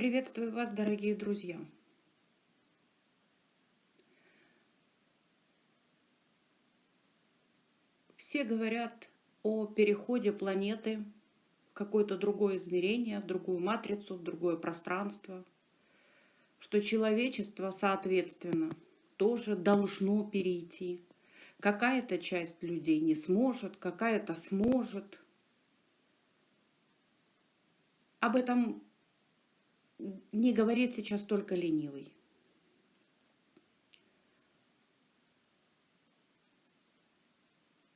Приветствую вас, дорогие друзья! Все говорят о переходе планеты в какое-то другое измерение, в другую матрицу, в другое пространство, что человечество, соответственно, тоже должно перейти. Какая-то часть людей не сможет, какая-то сможет. Об этом не говорит сейчас только ленивый.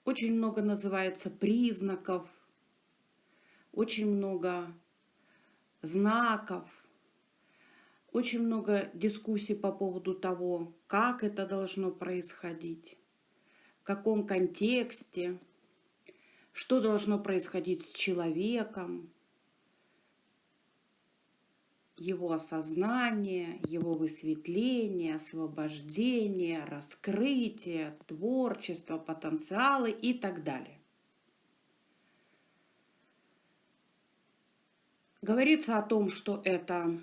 Очень много называется признаков, очень много знаков, очень много дискуссий по поводу того, как это должно происходить, в каком контексте, что должно происходить с человеком, его осознание, его высветление, освобождение, раскрытие, творчество, потенциалы и так далее. Говорится о том, что это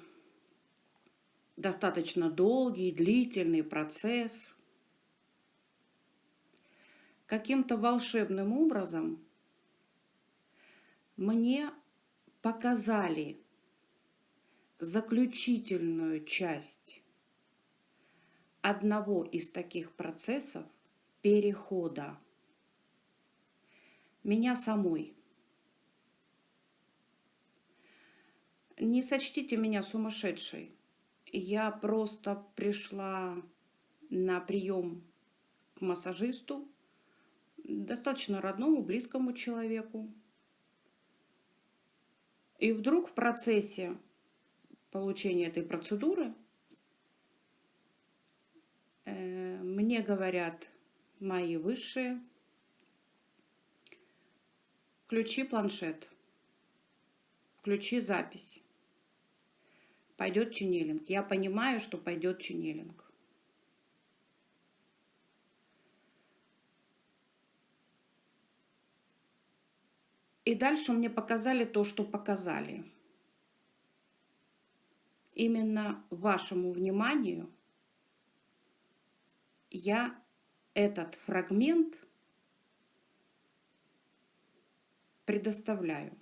достаточно долгий, длительный процесс. Каким-то волшебным образом мне показали заключительную часть одного из таких процессов перехода меня самой. Не сочтите меня сумасшедшей. Я просто пришла на прием к массажисту, достаточно родному, близкому человеку. И вдруг в процессе получения этой процедуры э, мне говорят мои высшие, включи планшет, включи запись, пойдет ченнелинг. Я понимаю, что пойдет ченнелинг. И дальше мне показали то, что показали именно вашему вниманию я этот фрагмент предоставляю.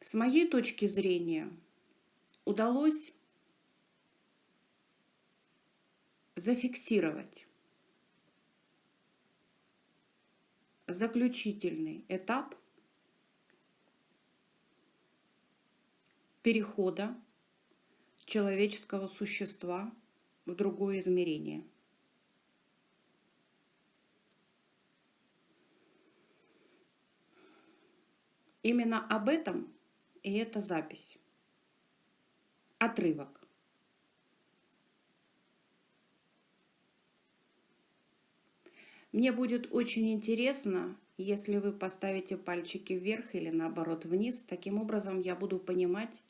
С моей точки зрения удалось зафиксировать заключительный этап перехода человеческого существа в другое измерение. Именно об этом и эта запись. Отрывок. Мне будет очень интересно, если вы поставите пальчики вверх или наоборот вниз. Таким образом я буду понимать,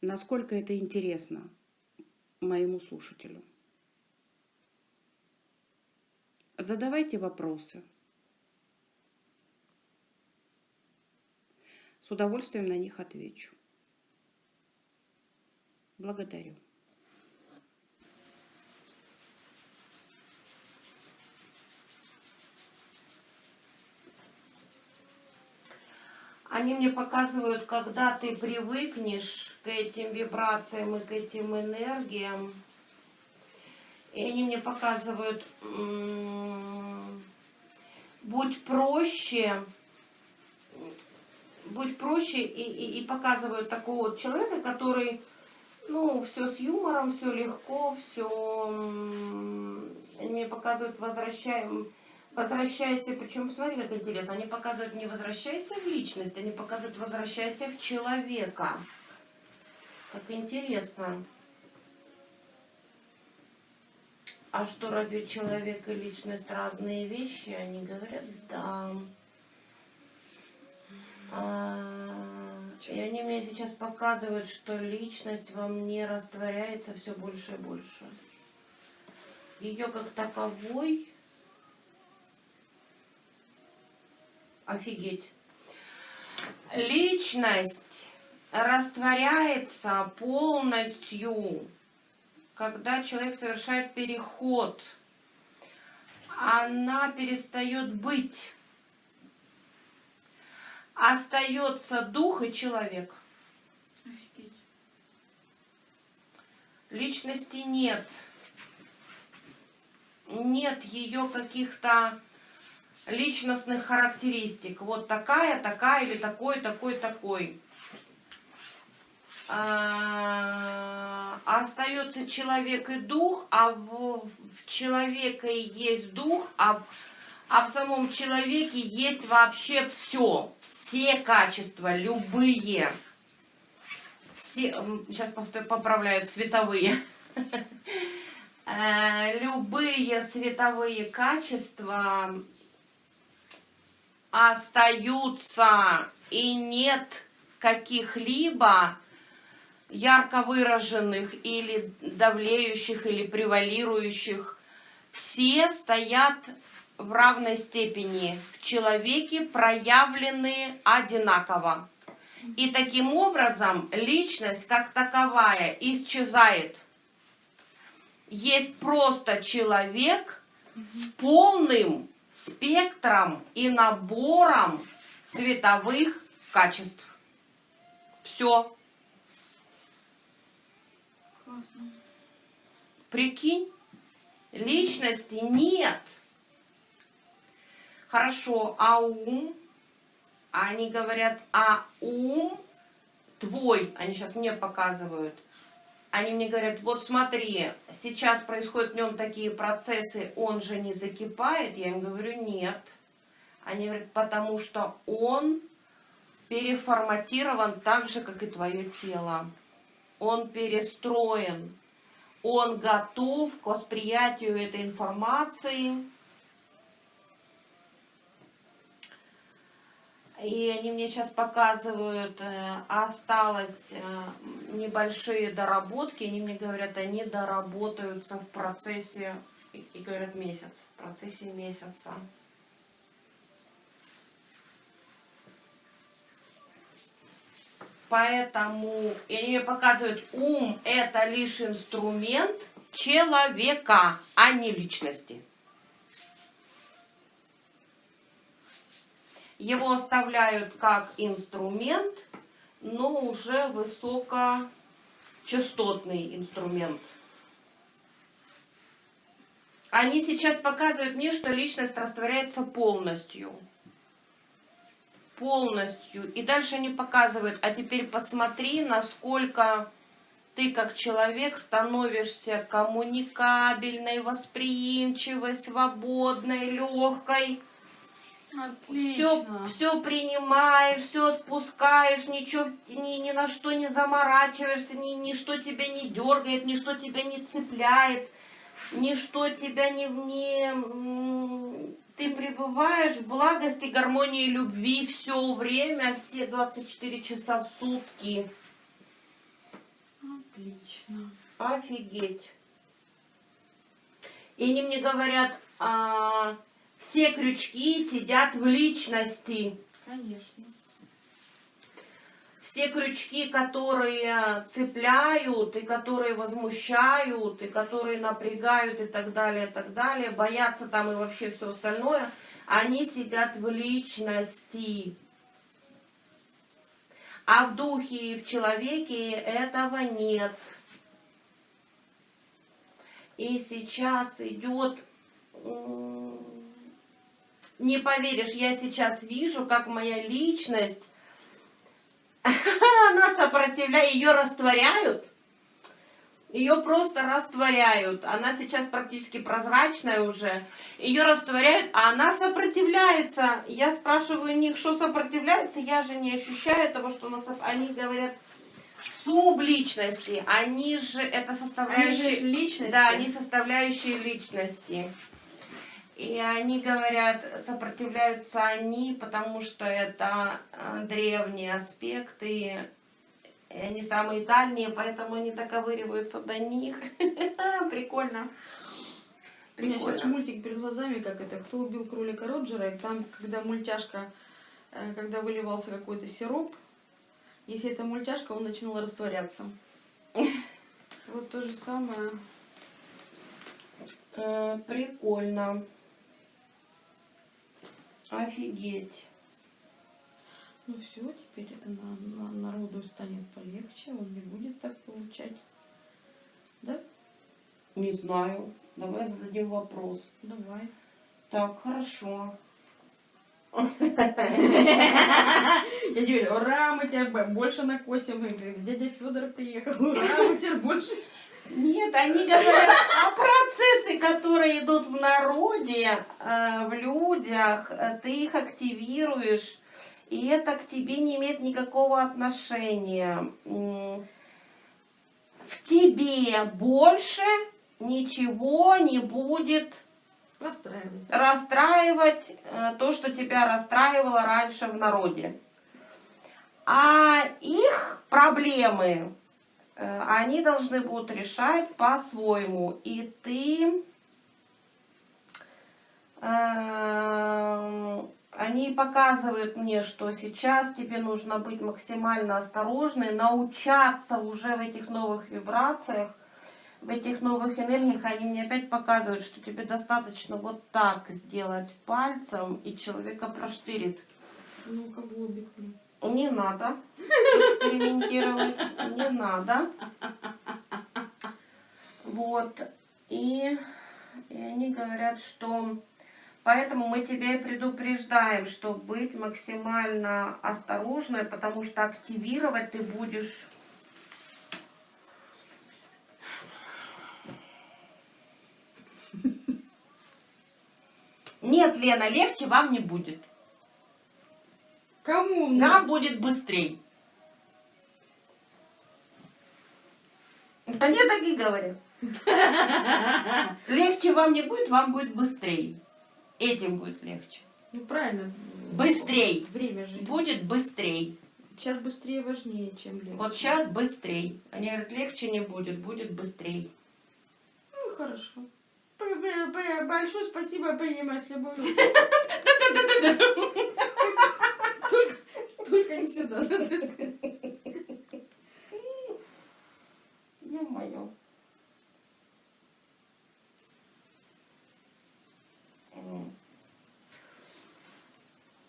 насколько это интересно моему слушателю. Задавайте вопросы. С удовольствием на них отвечу. Благодарю. Они мне показывают, когда ты привыкнешь к этим вибрациям и к этим энергиям. И они мне показывают, будь проще, будь проще, и, и, и показывают такого вот человека, который, ну, все с юмором, все легко, все, они мне показывают, возвращаем, Возвращайся, причем посмотри, как интересно, они показывают не возвращайся в личность, они показывают возвращайся в человека. Как интересно. А что, разве человек и личность разные вещи? Они говорят, да. А, и они мне сейчас показывают, что личность во мне растворяется все больше и больше. Ее как таковой Офигеть. Личность растворяется полностью, когда человек совершает переход. Она перестает быть. Остается дух и человек. Офигеть. Личности нет. Нет ее каких-то личностных характеристик. Вот такая, такая или такой, такой, такой. А, остается человек и дух, а в, в человека и есть дух, а, а в самом человеке есть вообще все, все качества, любые. Все, сейчас поправляют, световые. Э, Любые световые качества остаются и нет каких-либо ярко выраженных или давлеющих или превалирующих. Все стоят в равной степени в человеке, проявлены одинаково. И таким образом личность как таковая исчезает. Есть просто человек с полным спектром и набором световых качеств. Все. Классно. Прикинь, личности нет. Хорошо, а ум? Они говорят, а ум твой, они сейчас мне показывают, они мне говорят, вот смотри, сейчас происходят в нем такие процессы, он же не закипает. Я им говорю, нет. Они говорят, потому что он переформатирован так же, как и твое тело. Он перестроен. Он готов к восприятию этой информации. И они мне сейчас показывают, э, осталось э, небольшие доработки. Они мне говорят, они доработаются в процессе, и говорят, месяц, в процессе месяца. Поэтому, и они мне показывают, ум это лишь инструмент человека, а не личности. Его оставляют как инструмент, но уже высокочастотный инструмент. Они сейчас показывают мне, что личность растворяется полностью. Полностью. И дальше они показывают, а теперь посмотри, насколько ты как человек становишься коммуникабельной, восприимчивой, свободной, легкой. Все, Отлично. все принимаешь, все отпускаешь, ничего, ни, ни на что не заморачиваешься, ни, ничто тебя не дергает, ничто тебя не цепляет, ничто тебя не... не ты пребываешь в благости, гармонии, любви все время, все 24 часа в сутки. Отлично. Офигеть. И они мне говорят, а, все крючки сидят в личности. Конечно. все крючки, которые цепляют, и которые возмущают, и которые напрягают, и так далее, и так далее, боятся там и вообще все остальное, они сидят в личности. А в духе и в человеке этого нет. И сейчас идет, не поверишь, я сейчас вижу, как моя личность она сопротивляет, ее растворяют. Ее просто растворяют. Она сейчас практически прозрачная уже. Ее растворяют, а она сопротивляется. Я спрашиваю у них, что сопротивляется. Я же не ощущаю того, что она... соп- Они говорят, субличности. Они же это Они же составляющие... личности. Да, они составляющие личности. И они говорят, сопротивляются они, потому что это э, древние аспекты, и они самые дальние, поэтому они доковыриваются до них. Прикольно. У меня сейчас мультик перед глазами, как это, кто убил кролика Роджера, и там, когда мультяшка э, когда выливался какой-то сироп, если это мультяшка, он начинал растворяться. Вот то же самое. Э, прикольно. Офигеть. Ну все, теперь на- на- народу станет полегче, он не будет так получать. Да? Не знаю. Давай зададим вопрос. Давай. Так, хорошо. Я тебе ура, мы тебя больше накосим. Дядя Федор приехал, ура, мы тебя больше. Нет, они говорят о процессы, которые идут в народе, э, в людях. Ты их активируешь, и это к тебе не имеет никакого отношения. В тебе больше ничего не будет Расстраивает. расстраивать э, то, что тебя расстраивало раньше в народе. А их проблемы они должны будут решать по-своему. И ты... э, Они показывают мне, что сейчас тебе нужно быть максимально осторожной, научаться уже в этих новых вибрациях, в этих новых энергиях. Они мне опять показывают, что тебе достаточно вот так сделать пальцем, и человека проштырит. Ну-ка, блин. Не надо экспериментировать, не надо. Вот. И, и они говорят, что поэтому мы тебя и предупреждаем, что быть максимально осторожной, потому что активировать ты будешь Нет, Лена, легче вам не будет. Кому? Нам будет быстрей. Они так и говорят. Легче вам не будет, вам будет быстрей. Этим будет легче. Ну правильно. Быстрей. Время же. Будет быстрей. Сейчас быстрее важнее, чем легче. Вот сейчас быстрей. Они говорят, легче не будет, будет быстрей. Ну хорошо. Большое спасибо, принимаю с любовью. Только, не сюда. Ё-моё. М.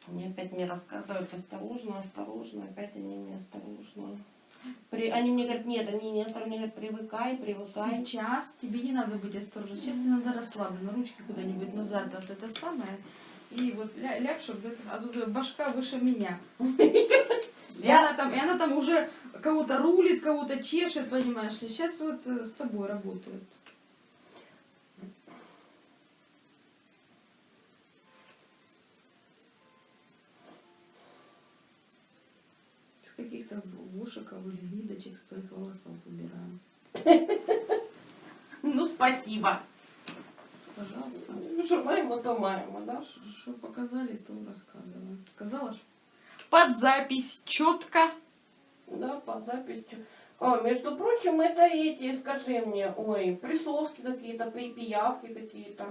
Они опять мне рассказывают осторожно, осторожно, опять они неосторожно. При... Они мне говорят, нет, они не осторожно, они говорят, привыкай, привыкай. Сейчас тебе не надо быть осторожным. Сейчас тебе надо расслабленно, ручки куда-нибудь назад, вот это самое. И вот ля, ляг, чтобы а тут башка выше меня. И она там, и она там уже кого-то рулит, кого-то чешет, понимаешь ли. Сейчас вот э, с тобой работают. С каких-то вушиков или ниточек с твоих волосов убираем. Ну, спасибо. Пожалуйста. Что маємо, то маємо, да? Что показали, то рассказываем. Сказала ж? Под запись четко. Да, под записью. О, между прочим, это эти, скажи мне, ой, присоски какие-то, пиявки какие-то.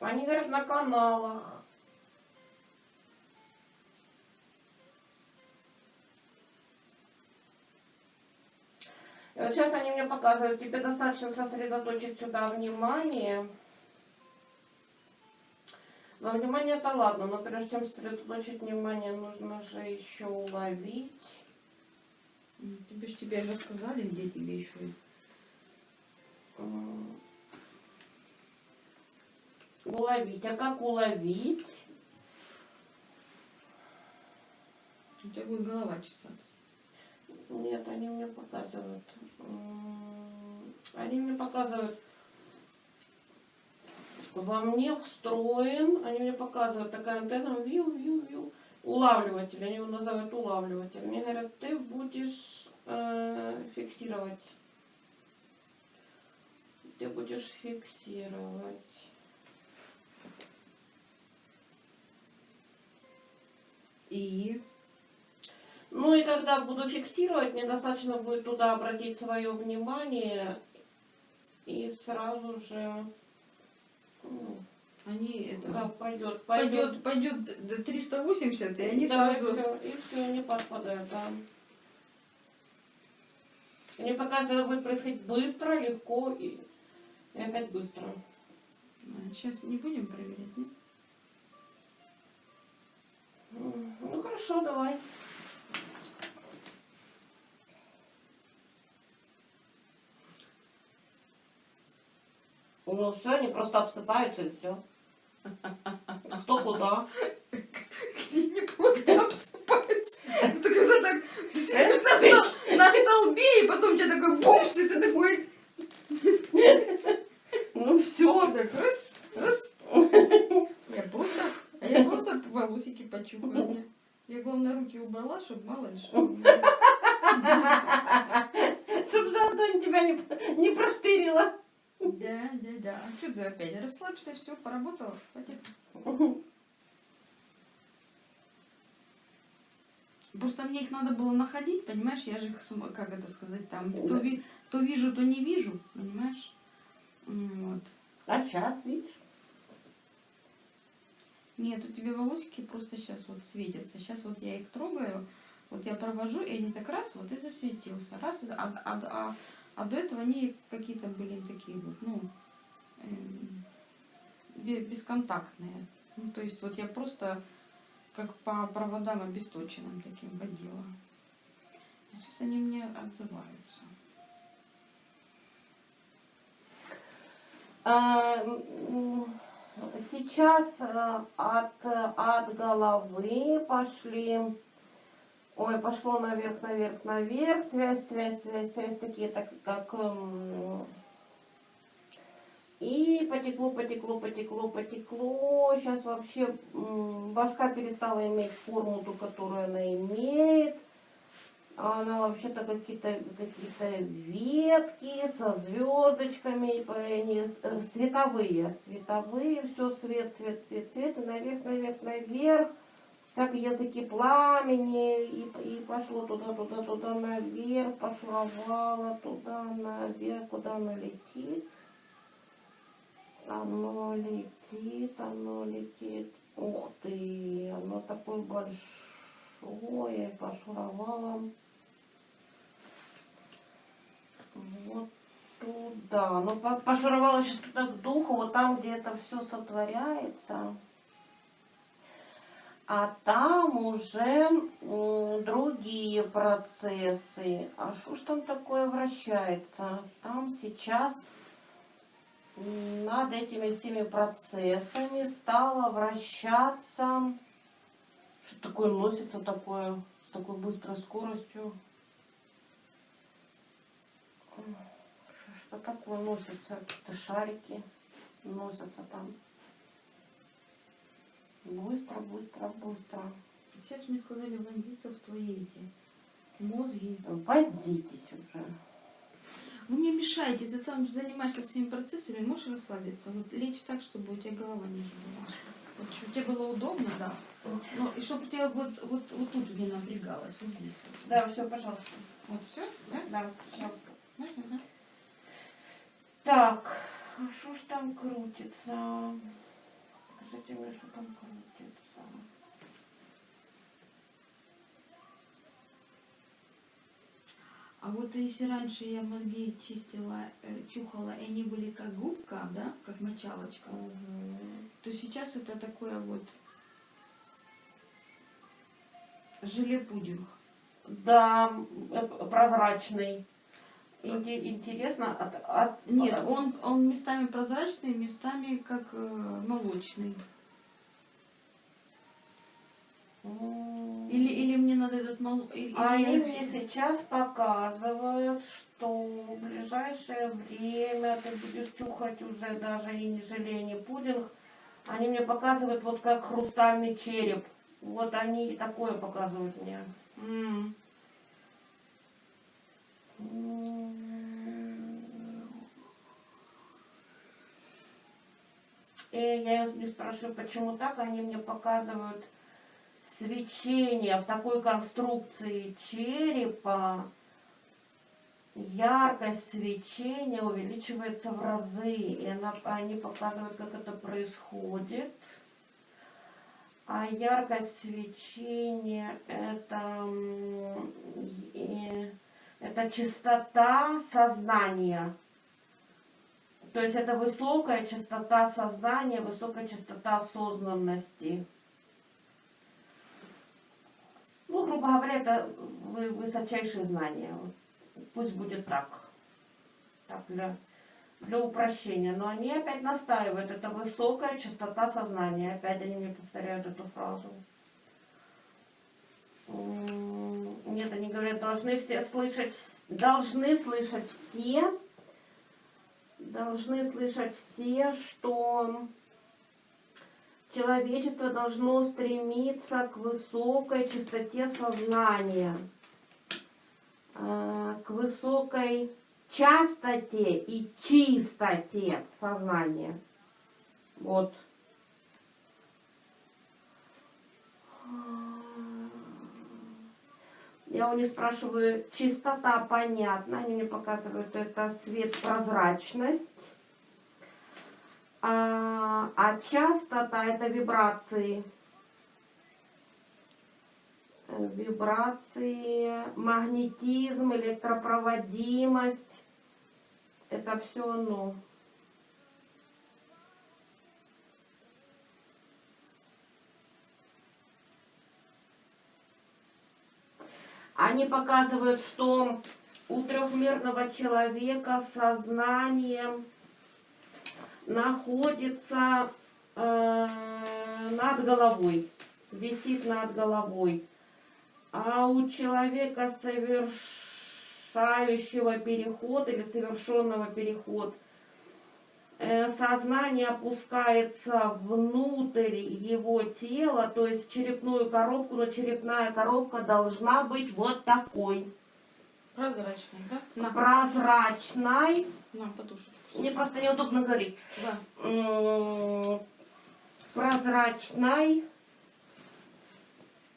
Они говорят на каналах. И вот сейчас они мне показывают, тебе достаточно сосредоточить сюда внимание. Но внимание это ладно, но прежде чем сосредоточить внимание, нужно же еще уловить. М, Тебе ж тебе рассказали, где тебе еще. Уловить. А как уловить? У тебя будет голова чесаться. Нет, они мне показывают. Они мне показывают. Во мне встроен, они мне показывают такая антенна, вью, вью, вью, улавливатель, они его называют улавливатель. Мне говорят, ты будешь э, фиксировать. Ты будешь фиксировать. И Ну и когда буду фиксировать, мне достаточно будет туда обратить свое внимание и сразу же ну, Они это, да, пойдет, пойдет. пойдет, до 380, и они да, сразу... и все, и все, не подпадают, да. Мне пока это будет происходить быстро, легко и, и опять быстро. Сейчас не будем проверять, нет? Ну хорошо, давай. Ну все, они просто обсыпаются и все. Кто куда? Где не просто обсыпаются. Это когда так, ты сидишь на, стол- на столбе, и потом у тебя такой бумс, и ты такой, Ну все. так раз, раз. Я просто, а я просто волосики почухаю. Я, главное, руки убрала, чтобы мало ли что. Чтоб заодно тебя не, не простырило. Да, да, да. А что ты опять? Расслабься, все, поработала, хватит. Просто мне их надо было находить, понимаешь, я же их, как это сказать, там, то, ви- то вижу, то не вижу, понимаешь? Вот. А сейчас, видишь? Нет, у тебя волосики просто сейчас вот светятся. Сейчас вот я их трогаю, вот я провожу, и они так раз вот и засветился. Раз, и а, а, а, а до этого они какие-то были такие вот, ну, эм, бе- бесконтактные. Ну, то есть вот я просто как по проводам обесточенным таким водила. Сейчас они мне отзываются. А, Сейчас э, от, от головы пошли, ой, пошло наверх, наверх, наверх, связь, связь, связь, связь, такие, так как, м, и потекло, потекло, потекло, потекло, сейчас вообще башка перестала иметь форму, ту, которую она имеет, а Она вообще-то какие-то какие ветки со звездочками, они э, световые, световые, все свет, свет, свет, свет, и наверх, наверх, наверх, как языки пламени, и, и пошло туда, туда, туда, наверх, пошловало туда, наверх, куда оно летит. Оно летит, оно летит. Ух ты, оно такое большое, пошловало. Вот туда. Ну, по- пошуровала сейчас туда к духу, вот там, где это все сотворяется. А там уже другие процессы. А что ж там такое вращается? Там сейчас над этими всеми процессами стало вращаться. Что такое носится такое с такой быстрой скоростью? Что такое носится? Какие-то шарики носятся там. Быстро, быстро, быстро. Сейчас мне сказали вонзиться в твои эти мозги. Возитесь уже. Вы мне мешаете, ты там занимаешься своими процессами, можешь расслабиться. Вот лечь так, чтобы у тебя голова ниже была. Вот чтобы тебе было удобно, да. Ну, и чтобы у тебя вот, вот, вот тут не напрягалось, вот здесь вот. Да, все, пожалуйста. Вот все, да? Да, пожалуйста. Можно, да? Так, а что ж там крутится? Покажите мне, что там крутится. А вот если раньше я мозги чистила, э, чухала, и они были как губка, да, как мочалочка, Мгм. то сейчас это такое вот желе-пудинг. Да, э, прозрачный. Инте- Интересно, от, от- Нет, от- он, он местами прозрачный, местами как э, молочный. Или, или мне надо этот мол... или- или Они мне сейчас показывают, что в ближайшее время ты будешь чухать уже даже и не желе, не пудинг. Они мне показывают вот как хрустальный череп. Вот они такое показывают мне. М. И я их спрашиваю, почему так, они мне показывают свечения в такой конструкции черепа, яркость свечения увеличивается в разы. И она, они показывают, как это происходит. А яркость свечения это, и- это чистота сознания. То есть это высокая частота сознания, высокая частота осознанности. Ну, грубо говоря, это вы- высочайшие знания. Вот Пусть будет так. Так, для, для упрощения. Но они опять настаивают, это высокая частота сознания. Опять они мне повторяют эту фразу. Нет, они говорят, должны все слышать, должны слышать все, должны слышать все, что человечество должно стремиться к высокой чистоте сознания, э, к высокой частоте и чистоте сознания. Вот. Я у них спрашиваю, чистота понятна, они мне показывают, это свет, прозрачность. А, а частота это вибрации. Вибрации, магнетизм, электропроводимость. Это все оно. Они показывают, что у трехмерного человека сознание находится э, над головой, висит над головой. А у человека, совершающего переход или совершенного переход, э, сознание опускается внутрь его тела, то есть в черепную коробку, но черепная коробка должна быть вот такой, Прозрачный, да? На, прозрачной. на подушечку. Мне просто неудобно говорить. Да. Прозрачной.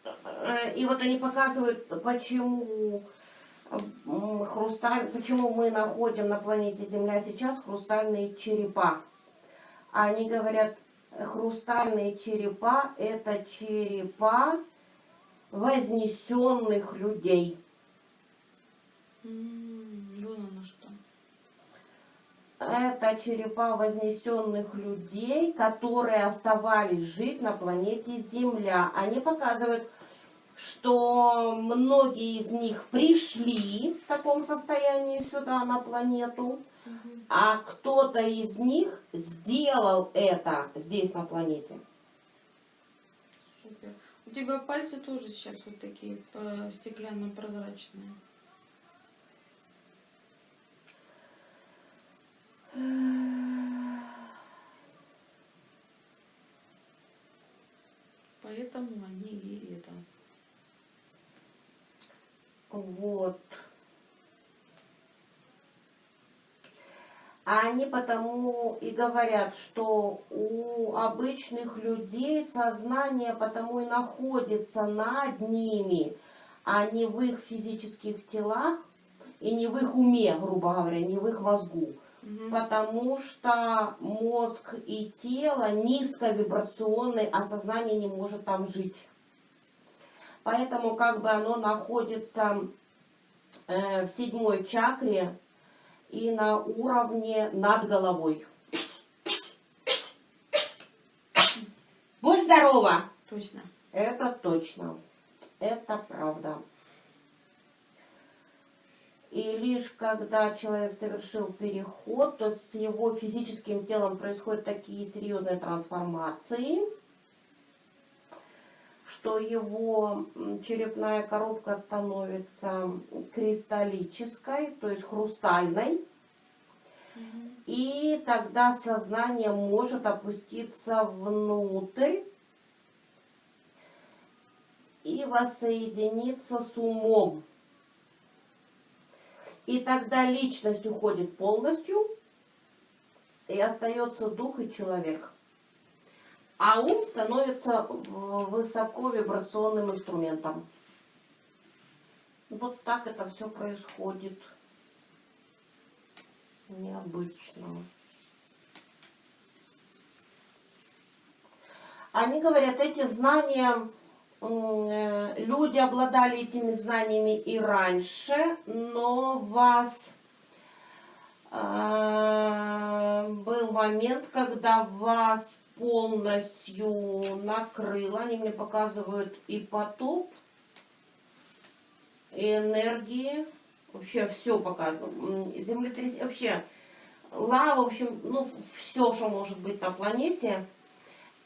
Э, И вот они показывают, почему хрусталь, почему мы находим на планете Земля сейчас хрустальные черепа. Они говорят, хрустальные черепа это черепа вознесенных людей. М, Вон оно что. Это черепа вознесенных людей, которые оставались жить на планете Земля. Они показывают, что многие из них пришли в таком состоянии сюда, на планету, а кто-то из них сделал это здесь, на планете. Супер. У тебя пальцы тоже сейчас вот такие э, стеклянно-прозрачные. Поэтому они и это. Вот. А Они потому и говорят, что у обычных людей сознание потому и находится над ними, а не в их физических телах и не в их уме, грубо говоря, не в их мозгу. Потому что мозг и тело низковибрационный, а сознание не может там жить. Поэтому как бы оно находится э, в седьмой чакре и на уровне над головой. Будь здорова! Точно. Это точно. Это правда. И лишь когда человек совершил переход, то с его физическим телом происходят такие серьезные трансформации, что его черепная коробка становится кристаллической, то есть хрустальной. И тогда сознание может опуститься внутрь и воссоединиться с умом. И тогда личность уходит полностью, и остается дух и человек. А ум становится высоковибрационным инструментом. Вот так это все происходит. Необычно. Они говорят, эти знания, э, люди обладали этими знаниями и раньше, но вас а, был момент, когда вас полностью накрыло. Они мне показывают и потоп, и энергии. Вообще все показывают. Землетрясение, вообще лава, в общем, ну, все, что может быть на планете.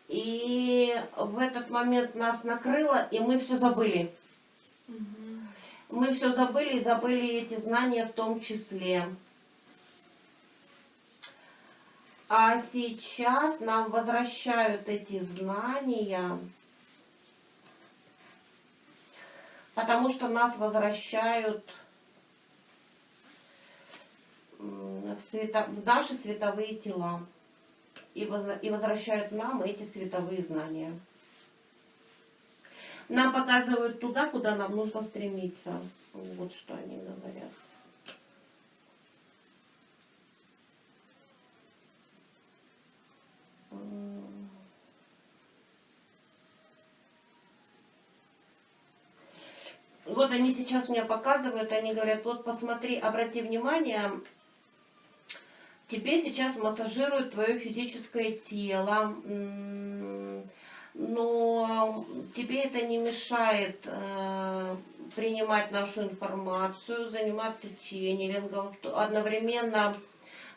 И в этот момент нас накрыло, и мы все забыли. Мы все забыли и забыли эти знания в том числе. А сейчас нам возвращают эти знания, потому что нас возвращают в, света- в наши световые тела и, возра- и возвращают нам эти световые знания. Нам показывают туда, куда нам нужно стремиться. Вот что они говорят. Вот они сейчас мне показывают, они говорят, вот посмотри, обрати внимание, тебе сейчас массажируют твое физическое тело, но тебе это не мешает э, принимать нашу информацию, заниматься ченнелингом, одновременно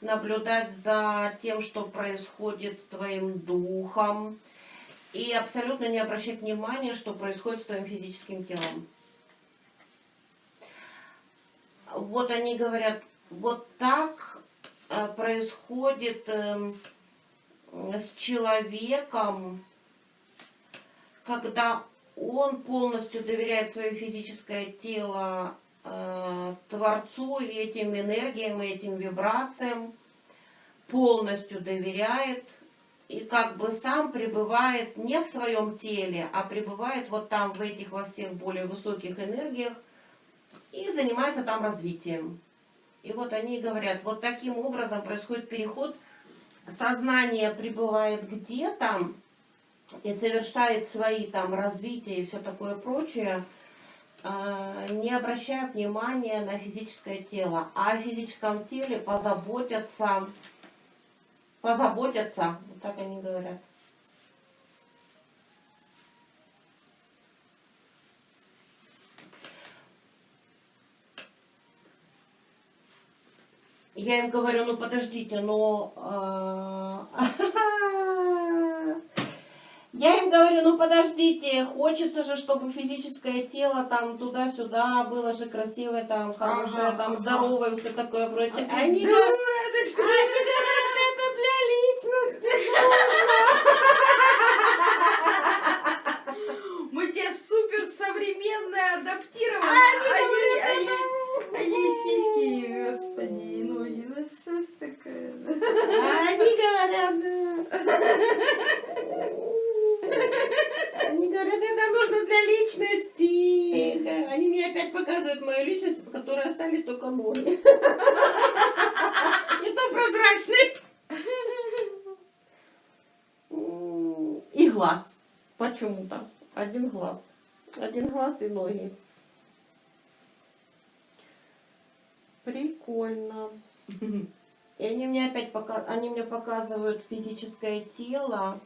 наблюдать за тем, что происходит с твоим духом, и абсолютно не обращать внимания, что происходит с твоим физическим телом. Вот они говорят, вот так э, происходит эм, с человеком, когда он полностью доверяет свое физическое тело э, Творцу и этим энергиям, и этим вибрациям, полностью доверяет, и как бы сам пребывает не в своем теле, а пребывает вот там, в этих во всех более высоких энергиях, и занимается там развитием. И вот они говорят, вот таким образом происходит переход, сознание пребывает где-то и совершает свои там развития и все такое прочее, а, не обращая внимания на физическое тело. А о физическом теле позаботятся, позаботятся, вот так они говорят. Я им говорю, ну подождите, но... а, Я им говорю, ну подождите, хочется же, чтобы физическое тело там туда-сюда было же красивое, там хорошее, Ага, там здоровое, все такое прочее. А Они говорят, Да, это что? они говорят, это для личности. Мы тебе супер современные адаптированы. Они а говорят, а а сиськи, господи, что ж такое? Они говорят. Они говорят, это нужно для личности. Они мне опять показывают мою личность, в которой остались только ноги. И то прозрачный. И глаз. Почему-то. Один глаз. Один глаз и ноги. Прикольно. И они мне опять пока, они мне показывают физическое тело,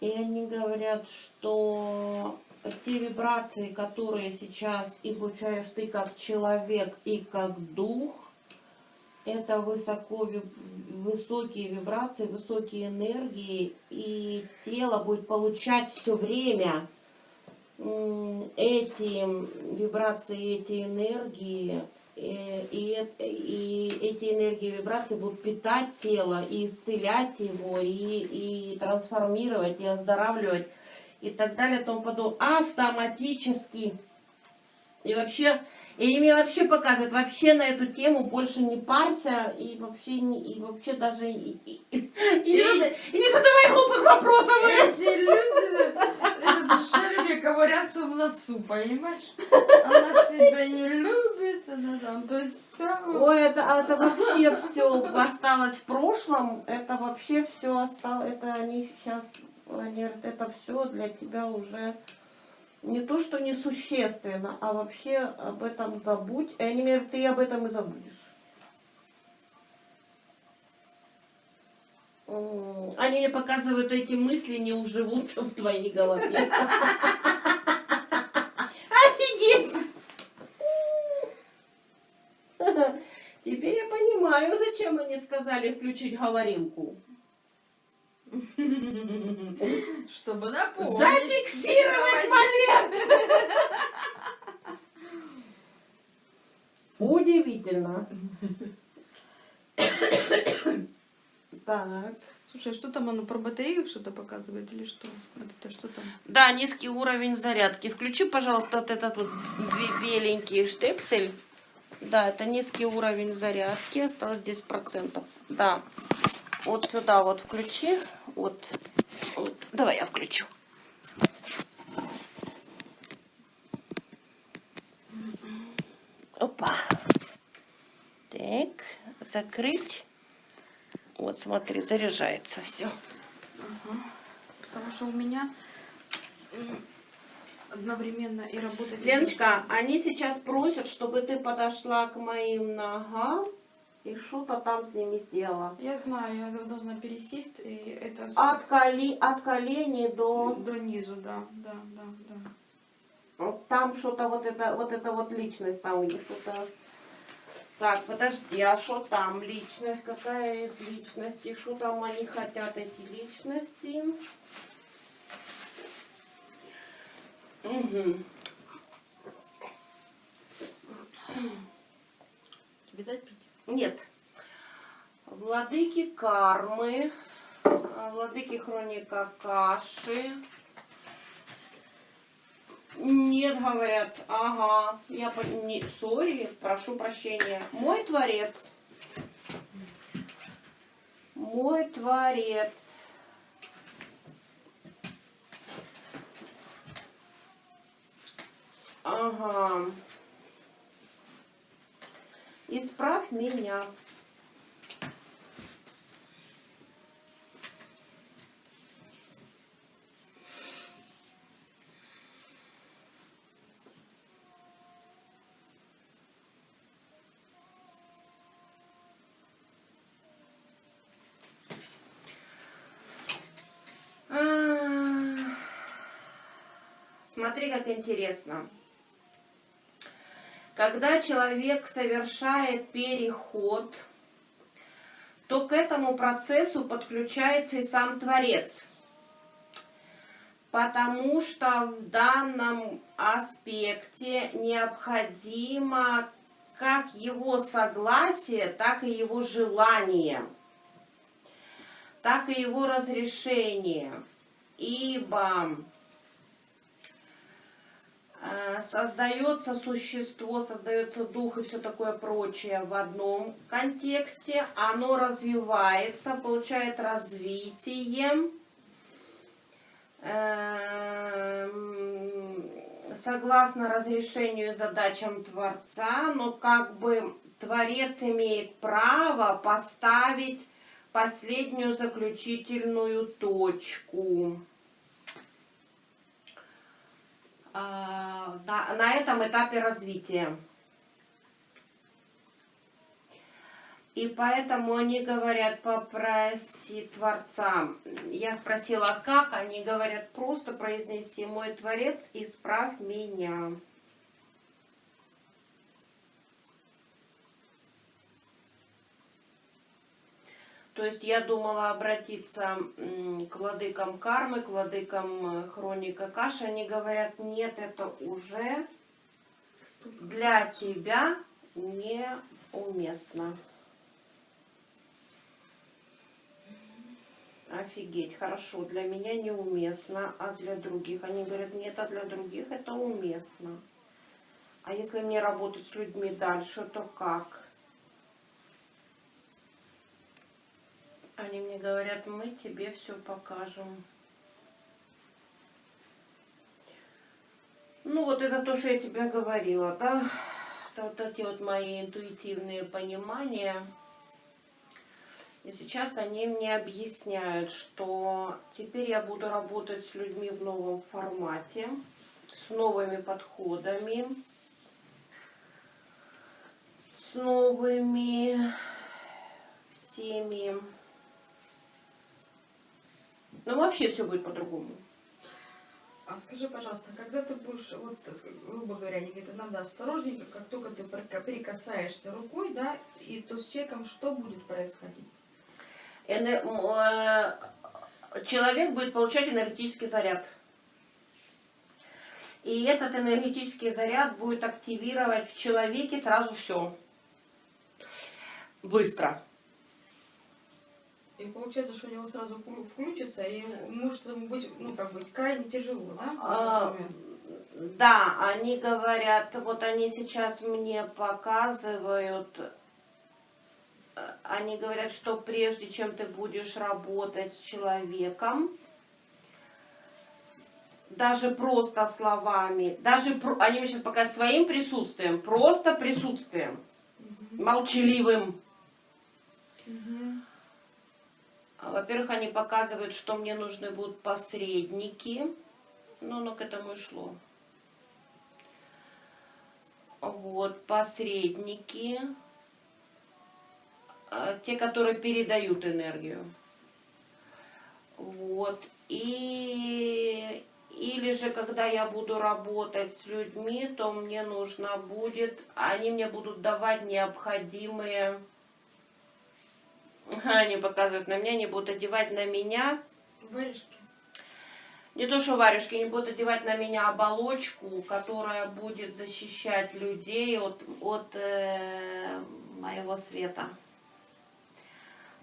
и они говорят, что те вибрации, которые сейчас излучаешь ты как человек и как дух, это высоко, высокие вибрации, высокие энергии, и тело будет получать все время эти вибрации, эти энергии, и, эт- и эти энергии и вибрации будут питать тело и исцелять его, и, и трансформировать, и оздоравливать, и так далее, и тому подобное. Автоматически. И вообще, и мне вообще показывают, вообще на эту тему больше не парься, и вообще, не, и вообще даже, и, и, и, и не, и не задавай глупых вопросов. Эти люди с шерми ковыряться в носу, понимаешь? Она себя не любит, она там, то есть все. Ой, это, а это вообще все осталось в прошлом, это вообще все осталось, это они сейчас, они это все для тебя уже не то, что несущественно, а вообще об этом забудь. И они говорят, ты об этом и забудешь. Они мне показывают, эти мысли не уживутся в твоей голове. Офигеть! Теперь я понимаю, зачем они сказали включить говорилку. Чтобы напомнить. Зафиксировать момент! Удивительно. Так. Слушай, а что там оно про батарею что-то показывает или что? Вот это что там? Да, низкий уровень зарядки. Включи, пожалуйста, вот этот вот бе- беленький штепсель. Да, это низкий уровень зарядки. Осталось 10%. Да. Вот сюда вот включи. Вот. Вот. Давай я включу. Опа. Так, закрыть. Вот, смотри, заряжается все. Потому что у меня одновременно и работать... Леночка, они сейчас просят, чтобы ты подошла к моим ногам и что-то там с ними сделала. Я знаю, я должна пересесть, и это... с- От, коли, от коленей до... До низу, да, да, да, да. вот Там что-то вот это, вот это вот личность там где что-то... Так, подожди, а что там личность? Какая из личностей? Что там они хотят, эти личности? Угу. Тебе дать? Нет. Владыки кармы, а, владыки хроника каши. Нет, говорят, ага, я не, сори, прошу прощения. Мой творец. Мой творец. Ага. Исправь меня. А, Смотри, как интересно. Когда человек совершает переход, то к этому процессу подключается и сам Творец. Потому что в данном аспекте необходимо как его согласие, так и его желание, так и его разрешение. Ибо создается существо, создается дух и все такое прочее в одном контексте, оно развивается, получает развитие, эм, согласно разрешению задачам Творца, но как бы Творец имеет право поставить последнюю заключительную точку. А, на, на этом этапе развития. И поэтому они говорят, попроси Творца. Я спросила, как? Они говорят, просто произнеси, мой Творец, исправь меня. То есть я думала обратиться к владыкам кармы, к владыкам э, хроника каши. Они говорят, нет, это уже для тебя неуместно. Офигеть, хорошо, для меня неуместно, а для других? Они говорят, нет, а для других это уместно. А если мне работать с людьми дальше, то как? Они мне говорят, мы тебе все покажем. Ну, вот это то, что я тебе говорила, да? Это вот эти вот мои интуитивные понимания. И сейчас они мне объясняют, что теперь я буду работать с людьми в новом формате, с новыми подходами, с новыми всеми. Ну, вообще все будет по-другому. А скажи, пожалуйста, когда ты будешь, вот, грубо говоря, они говорят, надо осторожненько, как только ты прика- прикасаешься рукой, да, и то с человеком что будет происходить? Э, Человек будет получать энергетический заряд. И этот энергетический заряд будет активировать в человеке сразу все. Быстро. И получается, что у него сразу вклю- включится, и может быть, ну, как быть, крайне тяжело, да? А? Да, они говорят, вот они сейчас мне показывают, э, они говорят, что прежде чем ты будешь работать с человеком, даже просто словами, даже про- они мне сейчас показывают своим присутствием, просто присутствием, молчаливым. Мгм. А, Во-первых, они показывают, что мне нужны будут посредники. Ну, оно к этому и шло. Вот, посредники. а, Те, которые передают энергию. Вот. И или же, когда я буду работать с людьми, то мне нужно будет, они мне будут давать необходимые они показывают на меня, они будут одевать на меня, Варежки. не то что варежки, они будут одевать на меня оболочку, которая будет защищать людей от, от э, моего света.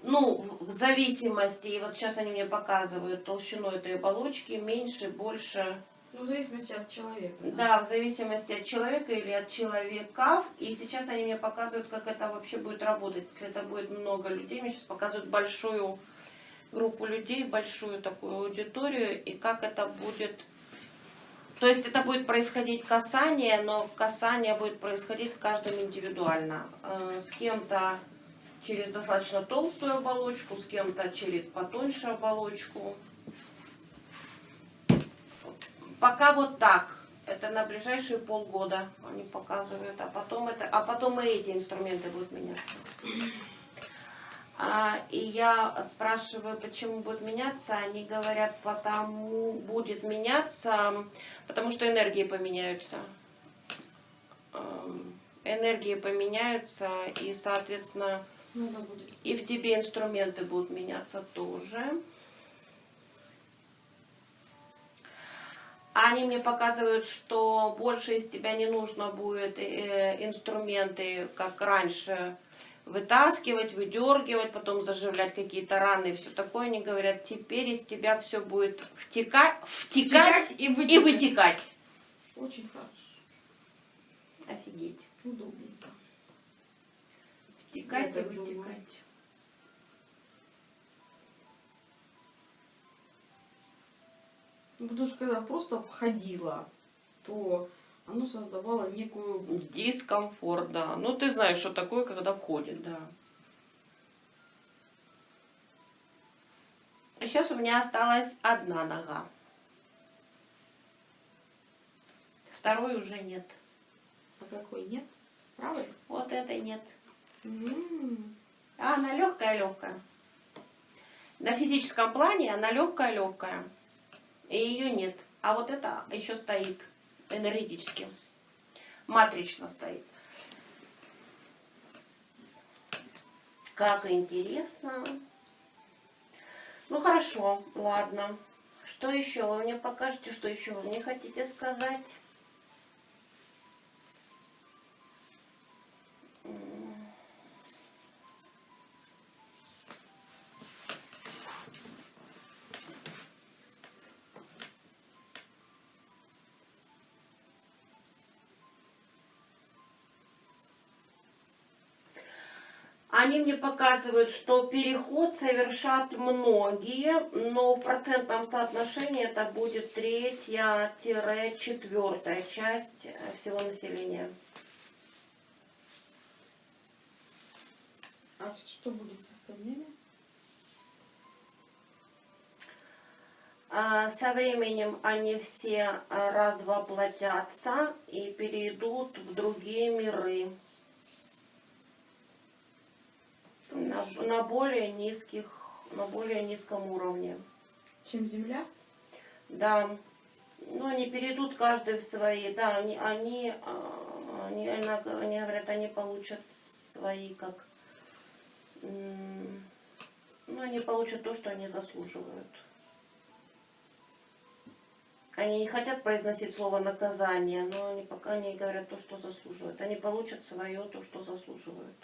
Ну, в зависимости, и вот сейчас они мне показывают толщину этой оболочки, меньше, больше. Ну, в зависимости от человека. Да, в зависимости от человека или от человеков. И сейчас они мне показывают, как это вообще будет работать. Если это будет много людей, мне сейчас показывают большую группу людей, большую такую аудиторию, и как это будет... То есть это будет происходить касание, но касание будет происходить с каждым индивидуально. Э, С кем-то через достаточно толстую оболочку, с кем-то через потоньше оболочку. Пока вот так. Это на ближайшие полгода они показывают, а потом это, а потом и эти инструменты будут меняться. А, и я спрашиваю, почему будет меняться, они говорят, потому будет меняться, потому что энергии поменяются. Эм, Энергии поменяются, и, соответственно, и в тебе инструменты будут меняться тоже. Они мне показывают, что больше из тебя не нужно будет э, инструменты, как раньше, вытаскивать, выдергивать, потом заживлять какие-то раны и все такое. Они говорят, теперь из тебя все будет втекать, втекать, и и вытекать. Очень хорошо. Офигеть. Удобненько. Втекать Я и думаю. Потому что когда просто входила, то оно создавало некую... Дискомфорт, да. Ну, ты знаешь, что такое, когда входит, да. А сейчас у меня осталась одна нога. Второй уже нет. А какой нет? Правый? Вот этой нет. М. А она легкая-легкая. На физическом плане она легкая-легкая. И ее нет. А вот это еще стоит энергетически. Матрично стоит. Как интересно. Ну хорошо, ладно. Что еще? Вы мне покажете, что еще вы мне хотите сказать? Они мне показывают, что переход совершат многие, но в процентном соотношении это будет третья-четвертая часть э, всего населения. А что будет с остальными? А Со временем они все а, развоплотятся и перейдут в другие миры. На, на более низких, на более низком уровне. Чем Земля? Да. Ну, они перейдут каждый в свои, да, они, они, а, они, они говорят, они получат свои, как, ну, они получат то, что они заслуживают. Они не хотят произносить слово наказание, но они пока они говорят то, что заслуживают. Они получат свое, то, что заслуживают.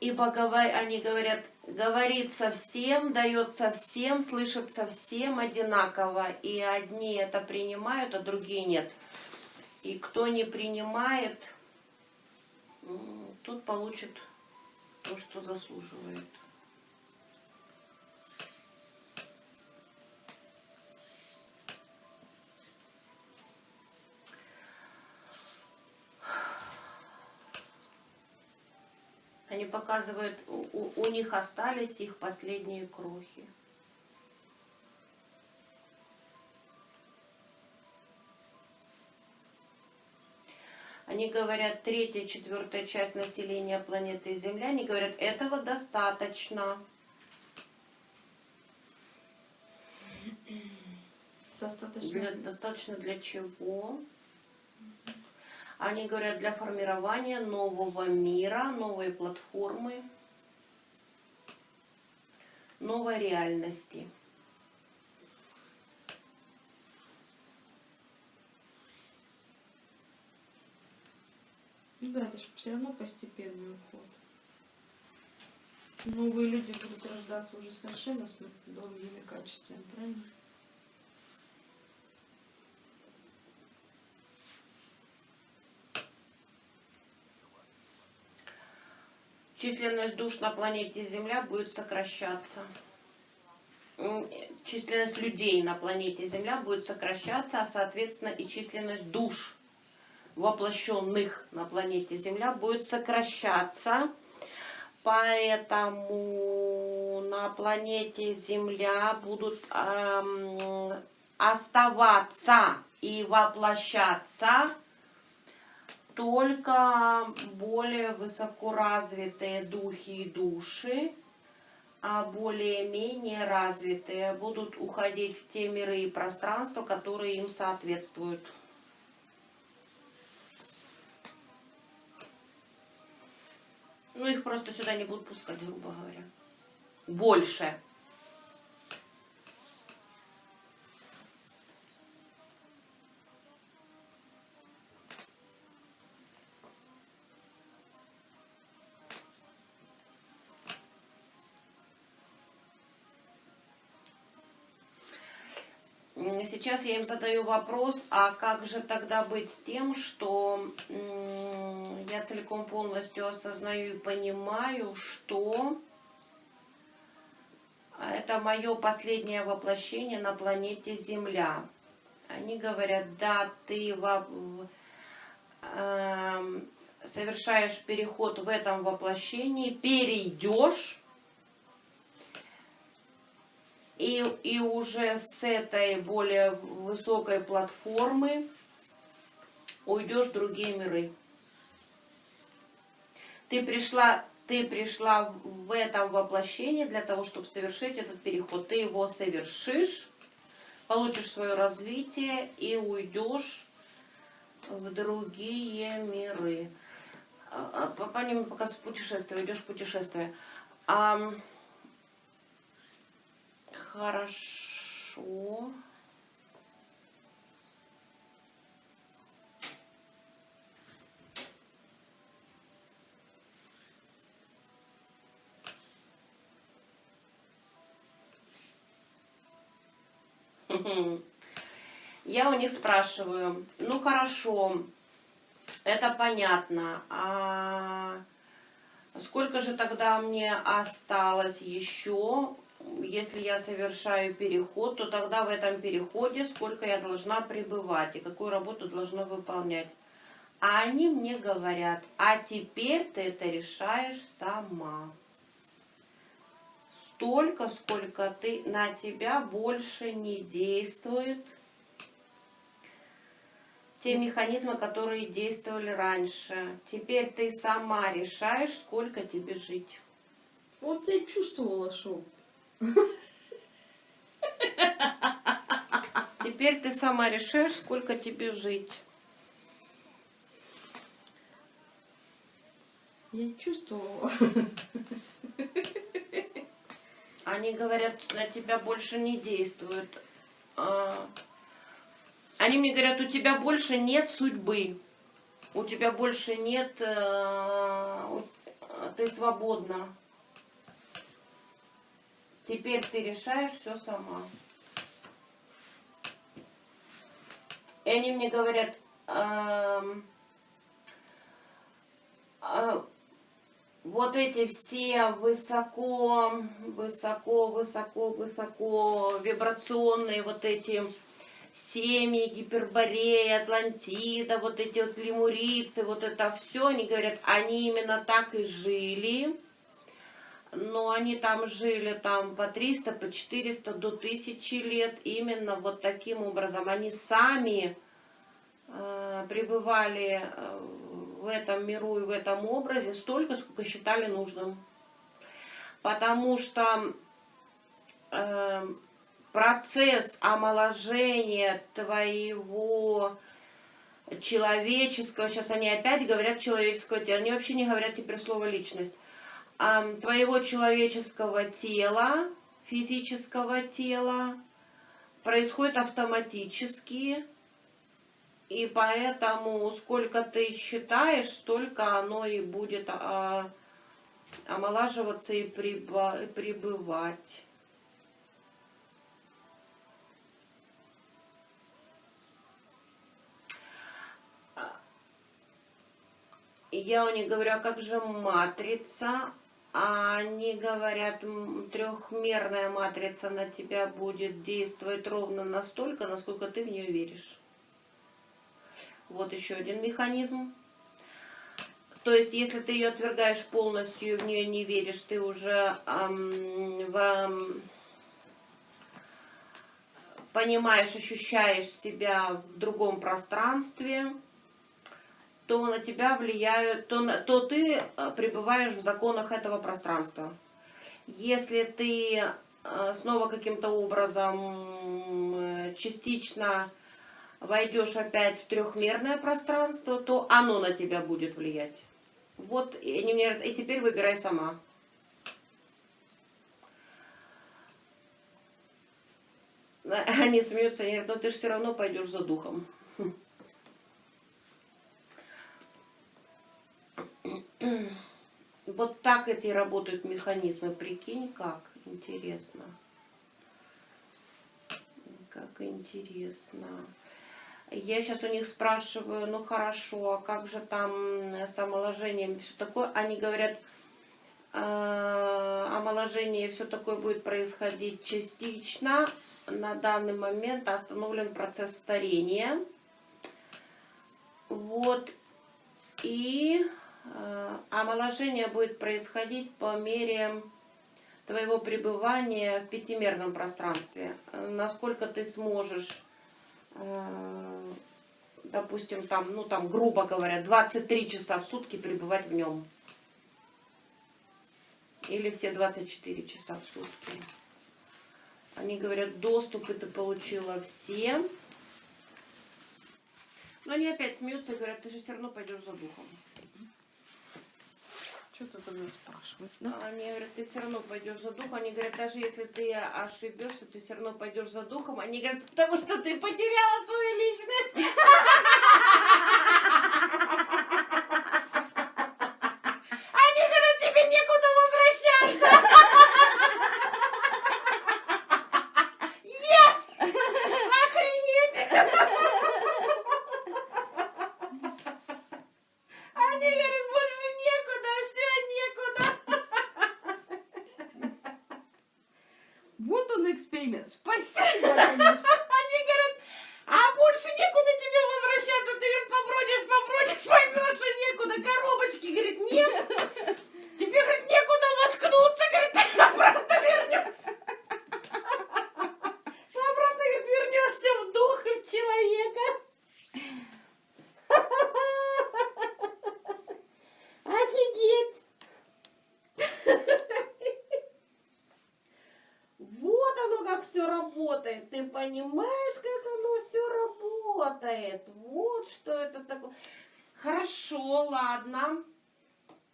Ибо они говорят, говорится всем, дается всем, слышится всем одинаково. И одни это принимают, а другие нет. И кто не принимает, тот получит то, что заслуживает. Они показывают, у, у- них остались их последние крохи. Они говорят, третья, четвертая часть населения планеты Земля, они говорят, этого достаточно. Достаточно. Для- достаточно для чего? Они говорят, для формирования нового мира, новой платформы, новой реальности. Ну да, это же все равно постепенный уход. Новые люди будут рождаться уже совершенно с другими качествами, правильно? Численность душ на планете Земля будет сокращаться. Численность людей на планете Земля будет сокращаться, а соответственно и численность душ воплощенных на планете Земля будет сокращаться. Поэтому на планете Земля будут эм, оставаться и воплощаться только более высокоразвитые духи и души, а более-менее развитые будут уходить в те миры и пространства, которые им соответствуют. Ну, их просто сюда не будут пускать, грубо говоря. Больше. Я им задаю вопрос, а как же тогда быть с тем, что я целиком полностью осознаю и понимаю, что это мое последнее воплощение на планете Земля. Они говорят, да, ты во- эм, совершаешь переход в этом воплощении, перейдешь и, и уже с этой более высокой платформы уйдешь в другие миры. Ты пришла, ты пришла в этом воплощении для того, чтобы совершить этот переход. Ты его совершишь, получишь свое развитие и уйдешь в другие миры. А, а, по- По ним пока путешествие, идешь в путешествие. Ам, Хорошо. Я у них спрашиваю, ну хорошо, Это понятно. А сколько же тогда мне осталось еще? Если я совершаю переход, то тогда в этом переходе сколько я должна пребывать и какую работу должна выполнять. А они мне говорят, а теперь ты это решаешь сама. Столько, сколько ты на тебя больше не действует те механизмы, которые действовали раньше. Теперь ты сама решаешь, сколько тебе жить. Вот я чувствовала, что Теперь ты сама решаешь, сколько тебе жить. я чувствовала. Они говорят, на тебя больше не действуют. А, Они мне говорят, у тебя больше нет судьбы. У тебя больше нет... э, Ты свободна. Теперь ты решаешь все сама. И они мне говорят, эм, э, вот эти все высоко, высоко, высоко, высоко вибрационные вот эти семьи, Гиперборея, Атлантида, вот эти вот лемурицы, вот это все, они говорят, они именно так и жили, но они там жили там по 300, по 400, до 1000 лет, именно вот таким образом. Они сами э, пребывали э, в этом миру и в этом образе столько, сколько считали нужным. Потому что э, процесс омоложения твоего человеческого, сейчас они опять говорят человеческого тела, они вообще не говорят теперь слово личность, твоего человеческого тела, физического тела происходит автоматически, и поэтому сколько ты считаешь, столько оно и будет а, омолаживаться и пребывать. Я у них говорю, а как же матрица? А они говорят, трехмерная матрица на тебя будет действовать ровно настолько, насколько ты в нее веришь. Вот еще один механизм. То есть, если ты ее отвергаешь полностью и в нее не веришь, ты уже ам, в, ам, понимаешь, ощущаешь себя в другом пространстве, то на тебя влияют, то, то ты э, пребываешь в законах этого пространства. Если ты э, снова каким-то образом э, частично войдешь опять в трехмерное пространство, то оно на тебя будет влиять. Вот, и и теперь выбирай сама. Они смеются, они говорят, но ты же все равно пойдешь за духом. Вот так это и работают механизмы. Прикинь, как интересно. Как интересно. Я сейчас у них спрашиваю, ну хорошо, а как же там с омоложением все такое? Они говорят, «Э, омоложение все такое будет происходить частично. На данный момент остановлен процесс старения. Вот. И омоложение будет происходить по мере твоего пребывания в пятимерном пространстве. Насколько ты сможешь, э, допустим, там, ну там, грубо говоря, 23 часа в сутки пребывать в нем. Или все 24 часа в сутки. Они говорят, доступы ты получила все. Но они опять смеются и говорят, ты же все равно пойдешь за духом. Что ты тогда спрашивать? А Они говорят, ты все равно пойдешь за духом. Они говорят, даже если ты ошибешься, ты все равно пойдешь за духом. Они говорят, потому что ты потеряла свою личность. Они говорят, тебе некуда возвращаться. Yes! Охренеть! перемен. Спасибо, конечно. Они говорят, а больше некуда тебе возвращаться. Ты, говорит, побродишь, побродишь, поймешь, что некуда. Коробочки, говорит, нет. Тебе, говорит, некуда воткнуться, говорит, ты обратно вернешь. Ты обратно, говорит, вернешься в дух и в человека. Офигеть. Вот оно как все работает. Ты понимаешь, как оно все работает. Вот что это такое. Хорошо, ладно.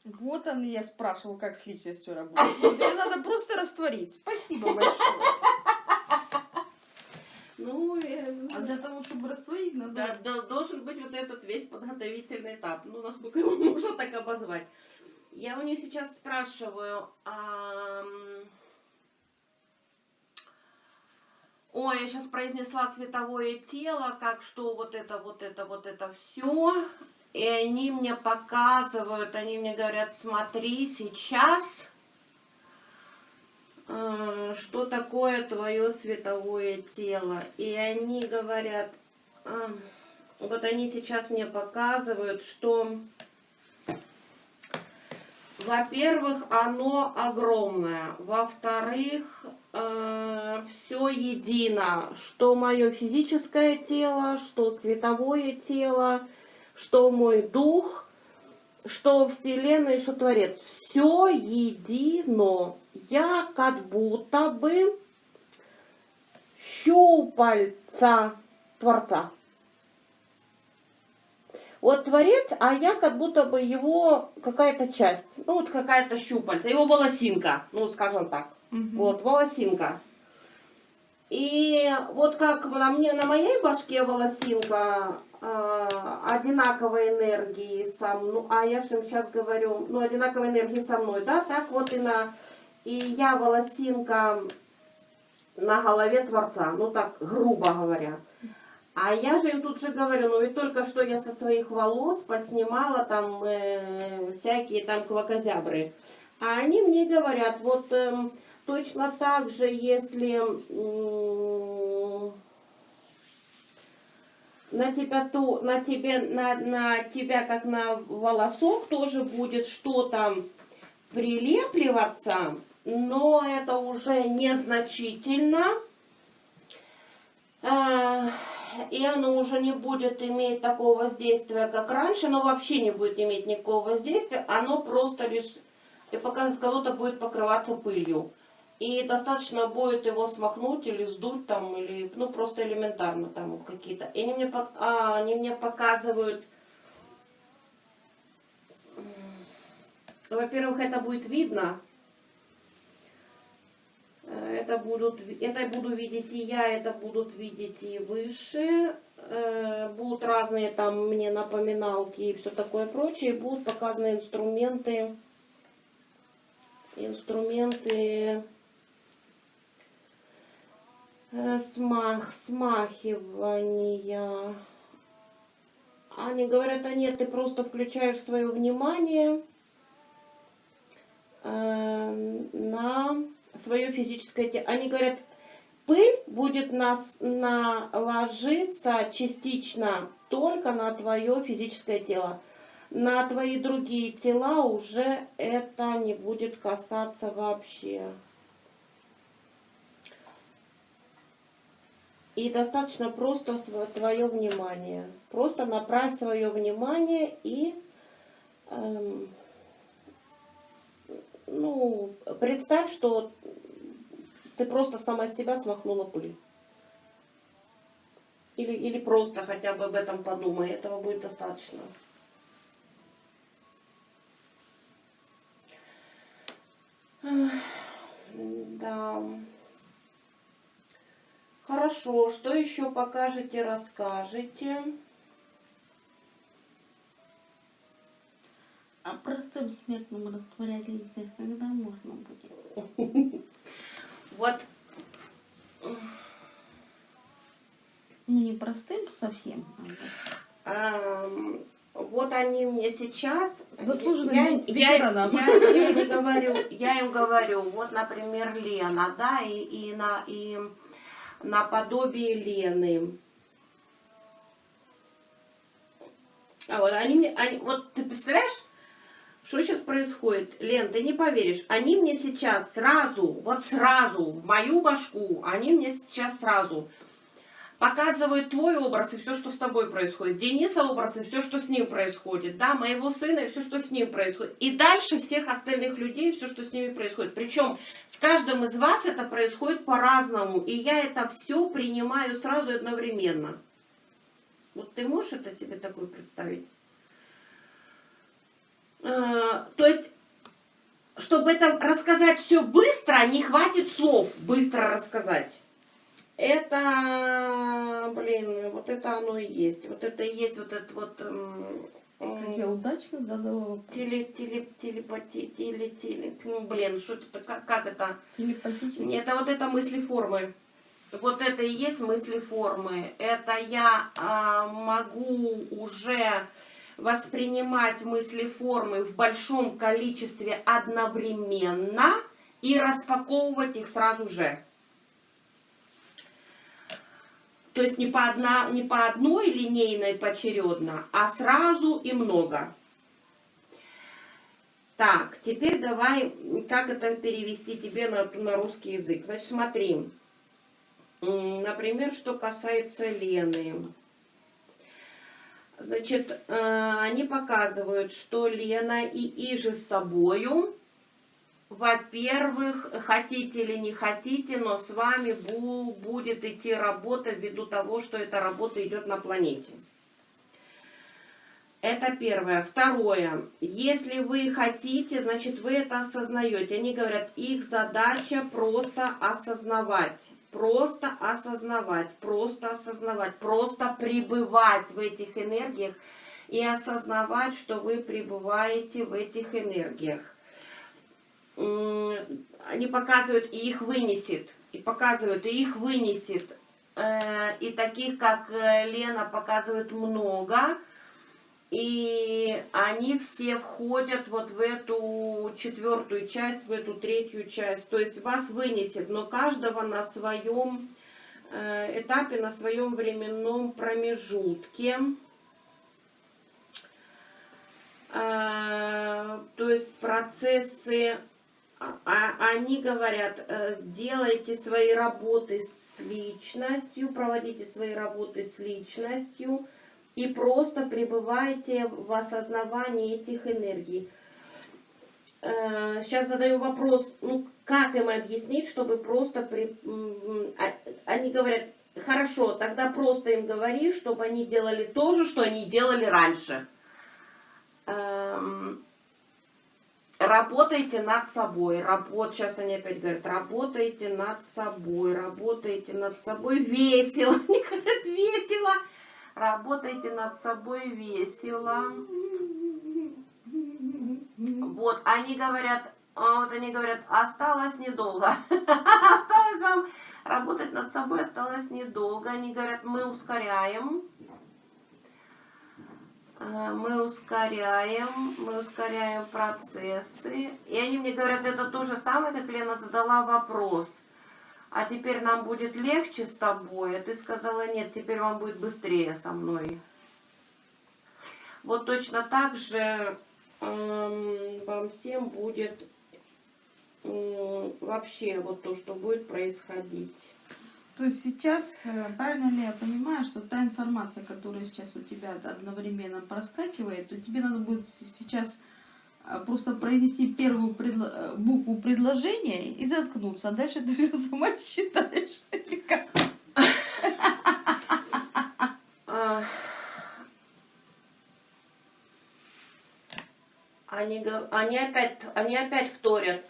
Вот он, и я спрашивал, как с личностью работать. Тебе надо просто растворить. Спасибо большое. Ну, э, А для того, чтобы растворить, надо... да, да, должен быть вот этот весь подготовительный этап. Ну, насколько его можно так обозвать. Я у нее сейчас спрашиваю, ам, Ой, я сейчас произнесла световое тело, как что вот это, вот это, вот это все. И они мне показывают, они мне говорят, смотри сейчас, э, что такое твое световое тело. И они говорят, а, вот они сейчас мне показывают, что, во-первых, оно огромное, во-вторых, все едино, что мое физическое тело, что световое тело, что мой дух, что Вселенная, что Творец. Все едино. Я как будто бы щупальца Творца. Вот Творец, а я как будто бы его какая-то часть, ну вот какая-то щупальца, его волосинка, ну скажем так. Мгм. Вот, волосинка. И вот как на мне, на моей башке волосинка одинаковой энергии со мной, а я же сейчас говорю, ну, одинаковой энергии со мной, да, так вот и на, и я волосинка на голове Творца, ну, так, грубо говоря. А я же им тут же говорю, ну ведь только что я со своих волос поснимала там э, всякие там квакозябры. А они мне говорят, вот эм, точно так же, если м, на тебя то, на тебе, на, на тебя как на волосок тоже будет что-то прилепливаться, но это уже незначительно. А, и оно уже не будет иметь такого воздействия, как раньше, но вообще не будет иметь никакого воздействия, оно просто лишь, и пока кого-то будет покрываться пылью. И достаточно будет его смахнуть или сдуть там, или, ну, просто элементарно там какие-то. И они мне, а, они мне показывают, во-первых, это будет видно, Э, это, будут, это буду видеть и я, это будут видеть и выше. Э, Будут разные там мне напоминалки и все такое прочее. Будут показаны инструменты. Инструменты смах, смахивания. Они говорят, а нет, ты просто включаешь свое внимание э, на свое физическое тело. Они говорят, пыль будет нас наложиться частично только на твое физическое тело. На твои другие тела уже это не будет касаться вообще. И достаточно просто твое внимание. Просто направь свое внимание и эм, ну, представь, что ты просто сама с себя смахнула пыль. Или, или просто хотя бы об этом подумай, этого будет достаточно. Да. Хорошо, что еще покажете, расскажете? А простым смертным растворять личность когда можно будет? Вот Ну, не простым совсем. а вот они мне сейчас... Заслуженным я, я, я, ветераном. я им говорю, я им говорю, вот, например, Лена, да, и, и, на, и наподобие Лены. А вот они мне, они, вот ты представляешь, что сейчас происходит? Лен, ты не поверишь, они мне сейчас сразу, вот сразу, в мою башку, они мне сейчас сразу показывают твой образ и все, что с тобой происходит. Дениса образ и все, что с ним происходит. Да, моего сына и все, что с ним происходит. И дальше всех остальных людей, все, что с ними происходит. Причем с каждым из вас это происходит по-разному. И я это все принимаю сразу одновременно. Вот ты можешь это себе такое представить? Э, то есть, чтобы это рассказать все быстро, не хватит слов быстро рассказать. Это, блин, вот это оно и есть. Вот это и есть вот это вот... м, м, Как я удачно задала вопрос. Теле, теле, телепати, теле, теле. Ну, блин, что это, как, как это? Телепатически. Это вот это мысли формы. Вот это и есть мысли формы. Это я а, могу уже воспринимать мысли формы в большом количестве одновременно и распаковывать их сразу же. То есть не по, одна, не по одной линейной поочередно, а сразу и много. Так, теперь давай, как это перевести тебе на, на русский язык. Значит, смотри. Например, что касается Лены. Значит, э, они показывают, что Лена и Иже с тобою, во-первых, хотите или не хотите, но с вами бу- будет идти работа ввиду того, что эта работа идет на планете. Это первое. Второе. Если вы хотите, значит, вы это осознаете. Они говорят, их задача просто осознавать. Просто осознавать, просто осознавать, просто пребывать в этих энергиях и осознавать, что вы пребываете в этих энергиях. Они показывают, и их вынесет, и показывают, и их вынесет. Э, И таких, как э, Лена, показывают много. И они все входят вот в эту четвертую часть, в эту третью часть. То есть вас вынесет, но каждого на своем э, этапе, на своем временном промежутке. То есть процессы, а- они говорят, э, делайте свои работы с личностью, проводите свои работы с личностью и просто пребывайте в осознавании этих энергий. Э, Сейчас задаю вопрос, ну как им объяснить, чтобы просто... при- а- Они говорят, хорошо, тогда просто им говори, чтобы они делали то же, что они делали раньше. Эм, Работайте над собой. Работ... Сейчас они опять говорят, работайте над собой, работайте над собой весело. Они говорят, весело. Работайте над собой весело. Вот, они говорят, а, вот они говорят, осталось недолго. Осталось вам работать над собой, осталось недолго. Они говорят, мы ускоряем. Э, Мы ускоряем, мы ускоряем процессы. И они мне говорят, это то же самое, как Лена задала вопрос. А теперь нам будет легче с тобой. А ты сказала, нет, теперь вам будет быстрее со мной. Вот точно так же эм, вам всем будет м, вообще вот то, что будет происходить. То есть сейчас, э, правильно ли я понимаю, что та информация, которая сейчас у тебя одновременно проскакивает, то тебе надо будет сейчас э, просто произнести первую предло- э, букву предложения и заткнуться, а дальше ты все сама считаешь. Или Они, они, опять, они опять вторят.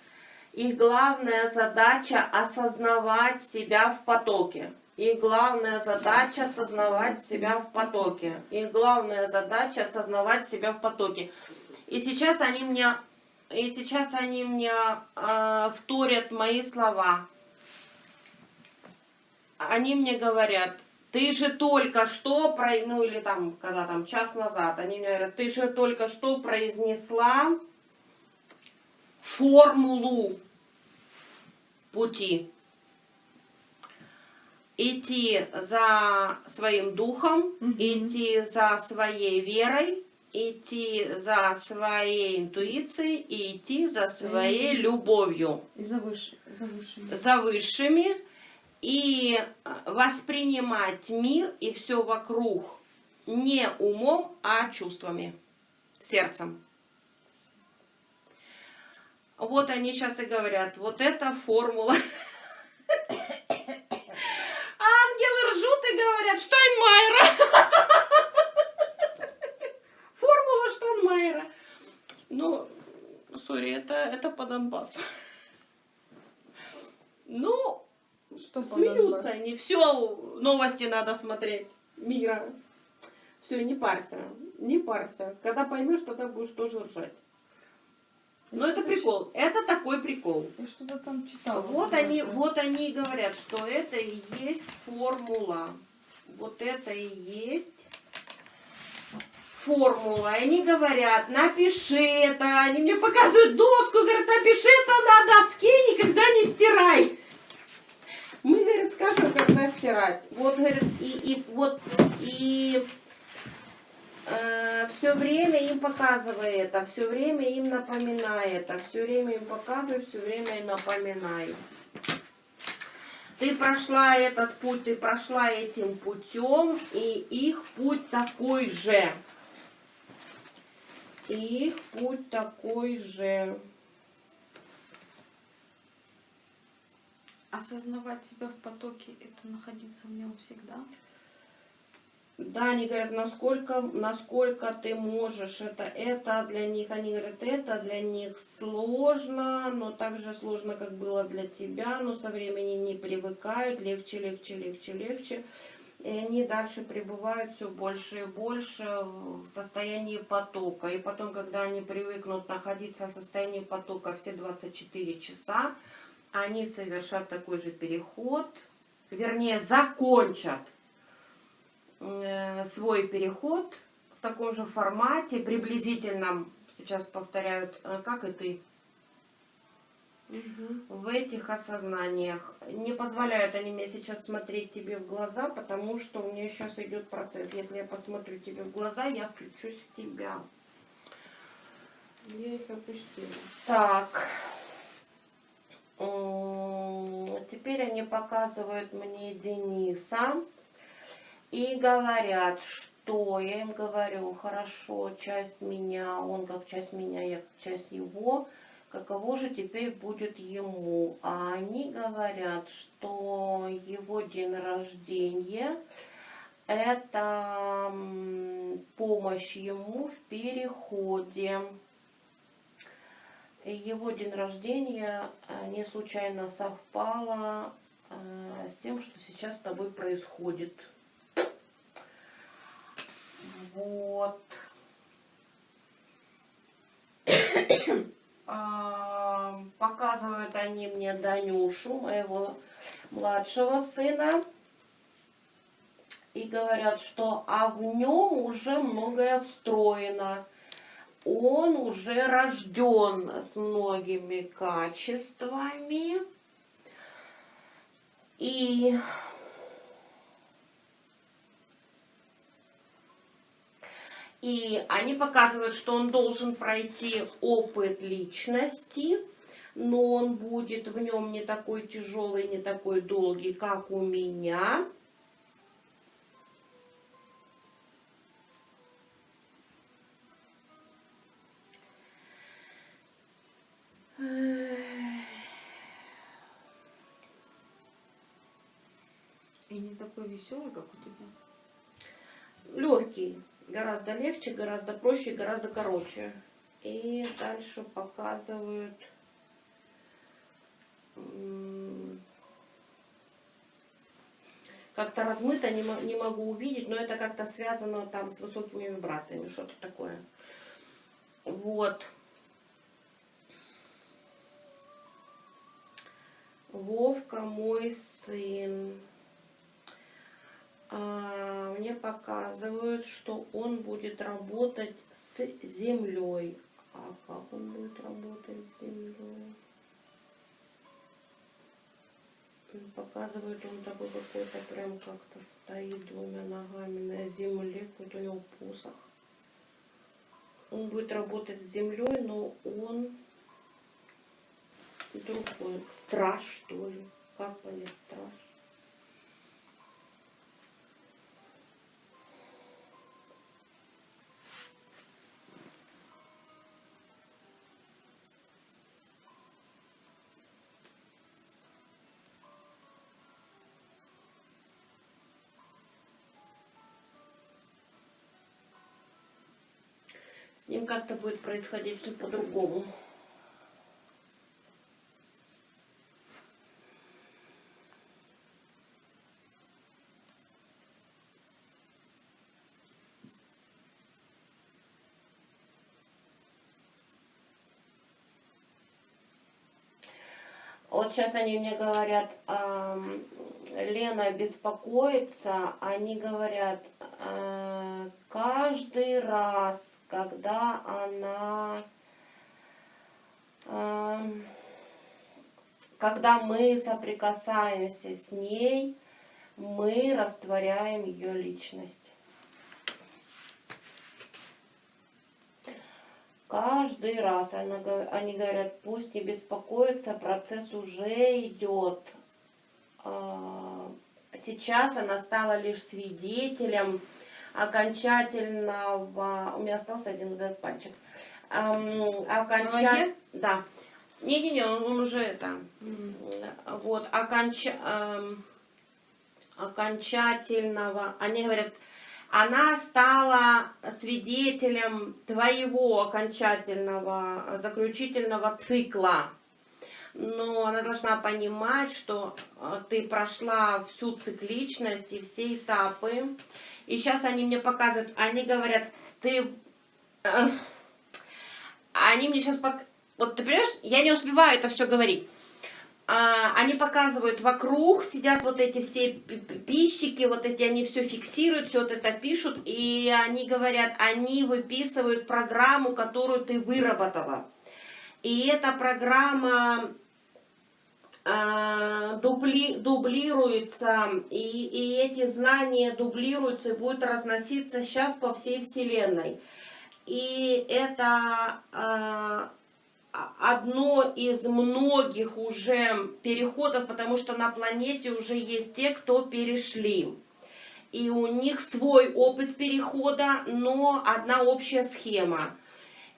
Их главная задача осознавать себя в потоке. Их главная задача осознавать себя в потоке. Их главная задача осознавать себя в потоке. И сейчас они мне, и сейчас они мне а, вторят мои слова. Они мне говорят, ты же только что, про, ну или там, когда там час назад, они мне говорят, ты же только что произнесла формулу пути. Идти за своим духом, Мгм. идти за своей верой, идти за своей интуицией и идти за своей Мгм. любовью И за выше, за высшими. за высшими и э, воспринимать мир и все вокруг не умом, а чувствами, сердцем. Вот они сейчас и говорят, вот это формула. Ангелы ржут и говорят, Штайнмайера. Формула Штайнмайера. Ну, сори, это, это по Донбассу. Ну, Что Смеются они. Все, новости надо смотреть. Мира. Все, не парься. Не парься. Когда поймешь, тогда будешь тоже ржать. Но это прикол. Это такой прикол. Я что-то там читала. Вот они, вот они говорят, что это и есть формула. Вот это и есть формула. И они говорят, напиши это. Они мне показывают доску, говорят, напиши это на доске, никогда не стирай. Мы, говорит, скажем, когда стирать. Вот, говорит, и, и вот, и все время им показывай это, все время им напоминай это, все время им показывай, все время им напоминай. Ты прошла этот путь, ты прошла этим путем, и их путь такой же. Их путь такой же. Осознавать себя в потоке, это находиться в нем всегда. Да, они говорят, насколько, насколько ты можешь, это, это для них, они говорят, это для них сложно, но так же сложно, как было для тебя, но со временем не привыкают, легче, легче, легче, легче. И они дальше пребывают все больше и больше в состоянии потока. И потом, когда они привыкнут находиться в состоянии потока все 24 часа, они совершат такой же переход, вернее, закончат свой переход в таком же формате, приблизительном, сейчас повторяют, э, как и ты, в этих осознаниях. Не позволяют они мне сейчас смотреть тебе в глаза, потому что у меня сейчас идет процесс. Если я посмотрю тебе в глаза, я включусь в тебя. Я их опустила. Так. Теперь они показывают мне Дениса и говорят, что я им говорю, хорошо, часть меня, он как часть меня, я как часть его, каково же теперь будет ему. А они говорят, что его день рождения это помощь ему в переходе. Его день рождения э, не случайно совпало э, с тем, что сейчас с тобой происходит. Вот. Показывают они мне Данюшу, моего младшего сына. И говорят, что а в нем уже многое встроено он уже рожден с многими качествами. И И они показывают, что он должен пройти опыт личности, но он будет в нем не такой тяжелый, не такой долгий, как у меня. И не такой веселый, как у тебя. легкий, гораздо легче, гораздо проще, гораздо короче. И дальше показывают как-то размыто, не, не могу увидеть, но это как-то связано там с высокими вибрациями, что-то такое. Вот. Вовка мой сын. А, мне показывают, что он будет работать с землей. А как он будет работать с землей? М, Показывает он такой какой-то прям как-то стоит двумя ногами на земле, какой-то у него посох. Он будет работать с землей, но он другой. Страж, что ли? Как понять страж? Как-то будет происходить все по-другому. Вот сейчас они мне говорят, Лена беспокоится, они говорят, э, каждый раз, когда она, ам, когда мы соприкасаемся с ней, мы растворяем ее личность. Каждый раз она они говорят, пусть не беспокоится, процесс уже идет. А, Сейчас она стала лишь свидетелем окончательного... У меня остался один вот этот пальчик. Ам, оконча-? Да. Не-не-не, он, он уже это... Вот, оконча... ам, окончательного... Они говорят, она стала свидетелем твоего окончательного заключительного цикла. Но она должна понимать, что э, ты прошла всю цикличность и все этапы. И сейчас они мне показывают, они говорят, ты... э, Они мне сейчас... пок- Вот ты понимаешь, я не успеваю это все говорить. А, они показывают вокруг, сидят вот эти все пи- пи- пищики, вот эти, они все фиксируют, все вот это пишут, и они говорят, они выписывают программу, которую ты выработала. И эта программа дубли, дублируется, и, и эти знания дублируются и будут разноситься сейчас по всей Вселенной. И это а, а- одно из многих уже переходов, потому что на планете уже есть те, кто перешли. И у них свой опыт перехода, но одна общая схема.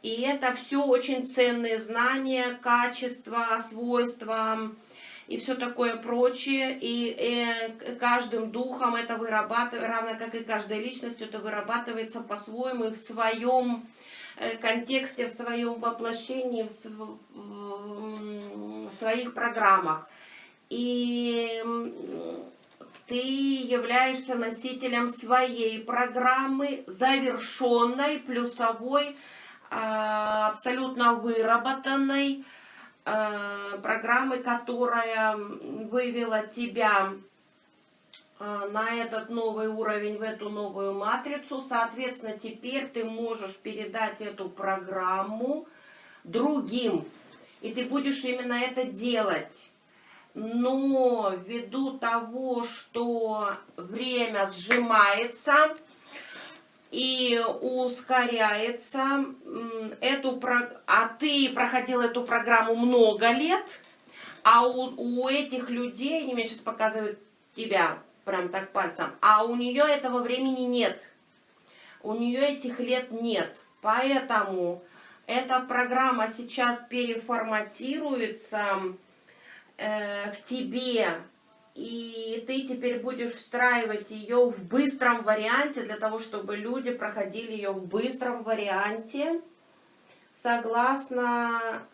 И это все очень ценные знания, качества, свойства и все такое прочее. И э, каждым духом это вырабатывается, равно как и каждой личностью, это вырабатывается по-своему в своем э, контексте, в своем воплощении, в, св- в своих программах. И ты являешься носителем своей программы, завершенной, плюсовой, а, абсолютно выработанной программы, которая вывела тебя а, на этот новый уровень, в эту новую матрицу. Соответственно, теперь ты можешь передать эту программу другим. И ты будешь именно это делать. Но ввиду того, что время сжимается и ускоряется, эту, а ты проходил эту программу много лет, а у, у этих людей, они мне сейчас показывают тебя прям так пальцем, а у нее этого времени нет. У нее этих лет нет. Поэтому эта программа сейчас переформатируется э, в тебе, и ты теперь будешь встраивать ее в быстром варианте, для того, чтобы люди проходили ее в быстром варианте, согласно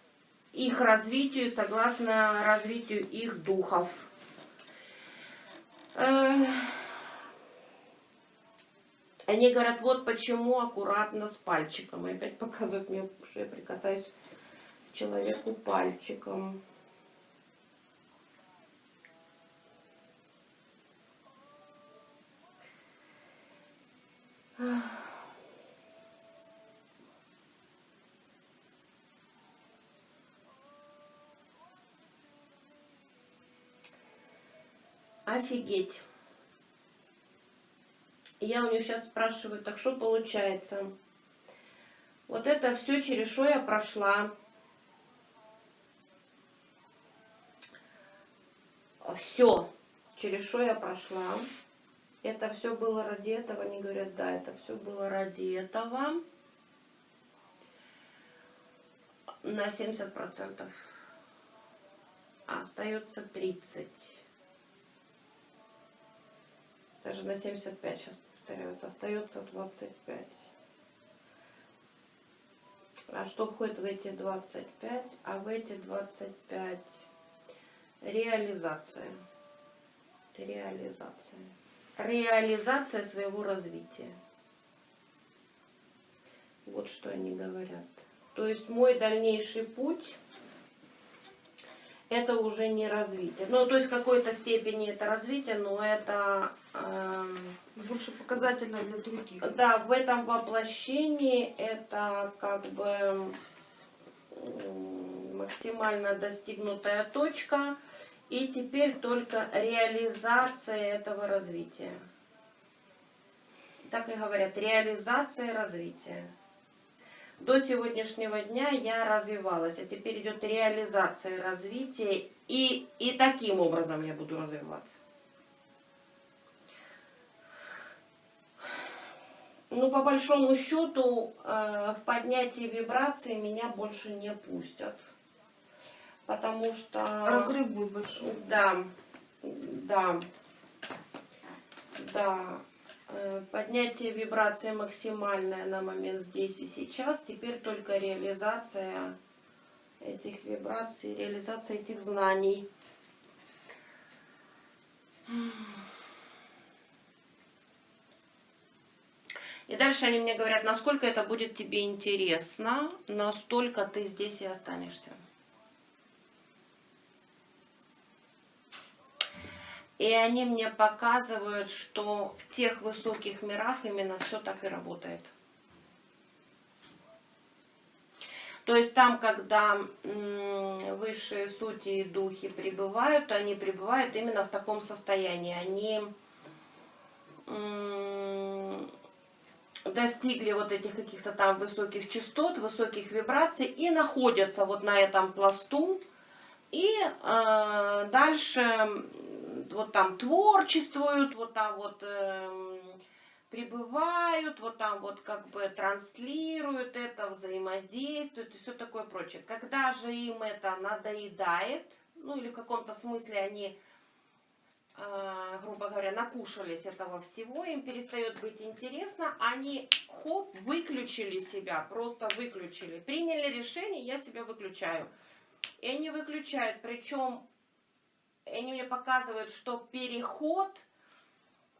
их развитию, согласно развитию их духов. Э, Они говорят, вот почему аккуратно с пальчиком. И опять показывают мне, что я прикасаюсь к человеку пальчиком. Офигеть. Я у нее сейчас спрашиваю, так что получается? Вот это все, через что я прошла. Все, через что я прошла. Это все было ради этого. Они говорят, да, это все было ради этого. На 70%. А остается 30. Даже на 75 сейчас повторяю. Это остается 25. А что входит в эти 25? А в эти 25 реализация. Реализация. Реализация своего развития. Вот что они говорят. То есть мой дальнейший путь это уже не развитие. Ну, то есть в какой-то степени это развитие, но это эм, Больше показательно для других. да, в этом воплощении это как бы максимально достигнутая точка, и теперь только реализация этого развития. Так и говорят, реализация развития. До сегодняшнего дня я развивалась, а теперь идет реализация развития, и, и таким образом я буду развиваться. Ну, по большому счету, э, в поднятии вибрации меня больше не пустят. Потому что... Разрыв будет большой. Да, да, да. Э, Поднятие вибрации максимальное на момент здесь и сейчас. Теперь только реализация этих вибраций, реализация этих знаний. И дальше они мне говорят, насколько это будет тебе интересно, настолько ты здесь и останешься. И они мне показывают, что в тех высоких мирах именно все так и работает. То есть там, когда высшие сути и духи пребывают, они пребывают именно в таком состоянии. Они достигли вот этих каких-то там высоких частот, высоких вибраций и находятся вот на этом пласту. И э, дальше вот там творчествуют, вот там вот эм, пребывают, вот там вот как бы транслируют это, взаимодействуют и все такое прочее. Когда же им это надоедает, ну или в каком-то смысле они, э, грубо говоря, накушались этого всего, им перестает быть интересно, они хоп, выключили себя, просто выключили. Приняли решение, я себя выключаю. И они выключают, причем они мне показывают, что переход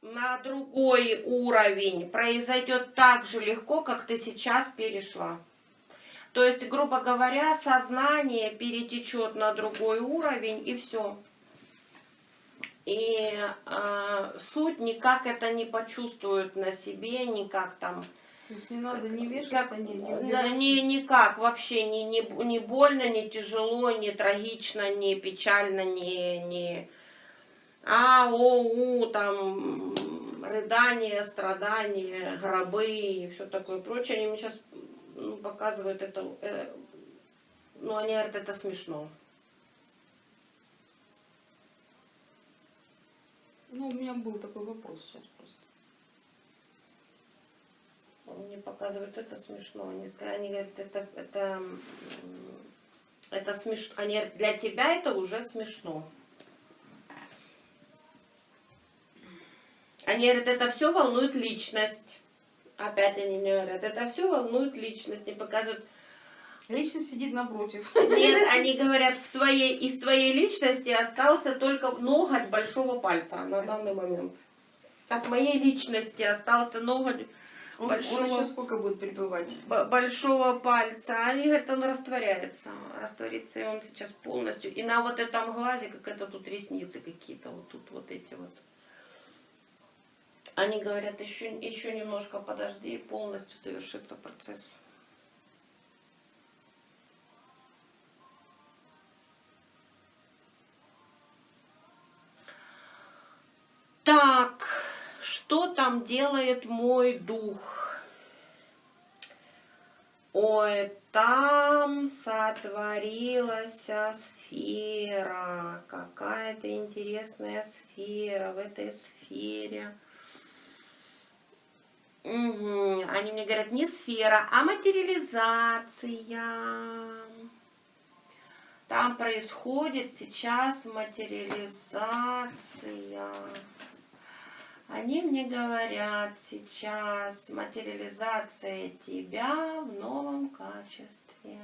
на другой уровень произойдет так же легко, как ты сейчас перешла. То есть, грубо говоря, сознание перетечет на другой уровень и все. И э, суть никак это не почувствует на себе, никак там То есть не надо не вешаться, не, не да, ни- никак вообще не, не, не больно, не тяжело, не трагично, не печально, не, не а, о, у, там рыдания, страдания, гробы и все такое прочее. Они мне сейчас ну, показывают это, э, ну они говорят, это смешно. Ну, у меня был такой вопрос сейчас просто. Мне показывают, это смешно. Они, они говорят, это, это, это смешно. Они говорят, для тебя это уже смешно. Они говорят, это все волнует личность. Опять они мне говорят, это все волнует личность. Не показывают. Личность сидит напротив. Нет, они говорят, в твоей, из твоей личности остался только ноготь большого пальца на данный момент. От моей личности остался ноготь Он, он большого еще сколько будет пребывать? большого пальца. Они говорят, он растворяется. Растворится, и он сейчас полностью. И на вот этом глазе, как это тут ресницы какие-то, вот тут вот эти вот. Они говорят, еще, еще немножко подожди, и полностью завершится процесс. Что там делает мой дух? Ой, там сотворилась сфера, какая-то интересная сфера в этой сфере. Мгм. Они мне говорят, не сфера, а материализация. Там происходит сейчас материализация. Они мне говорят сейчас материализация тебя в новом качестве.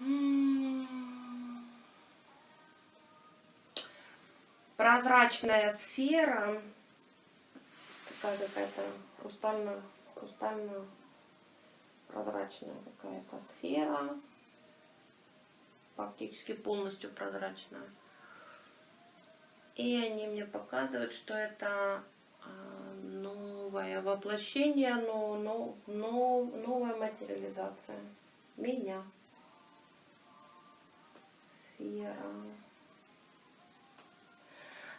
М. Прозрачная сфера, такая какая-то хрустально, хрустально прозрачная какая-то сфера, фактически полностью прозрачная. И они мне показывают, что это а, новое воплощение, но, но, но, новая материализация меня. Сфера.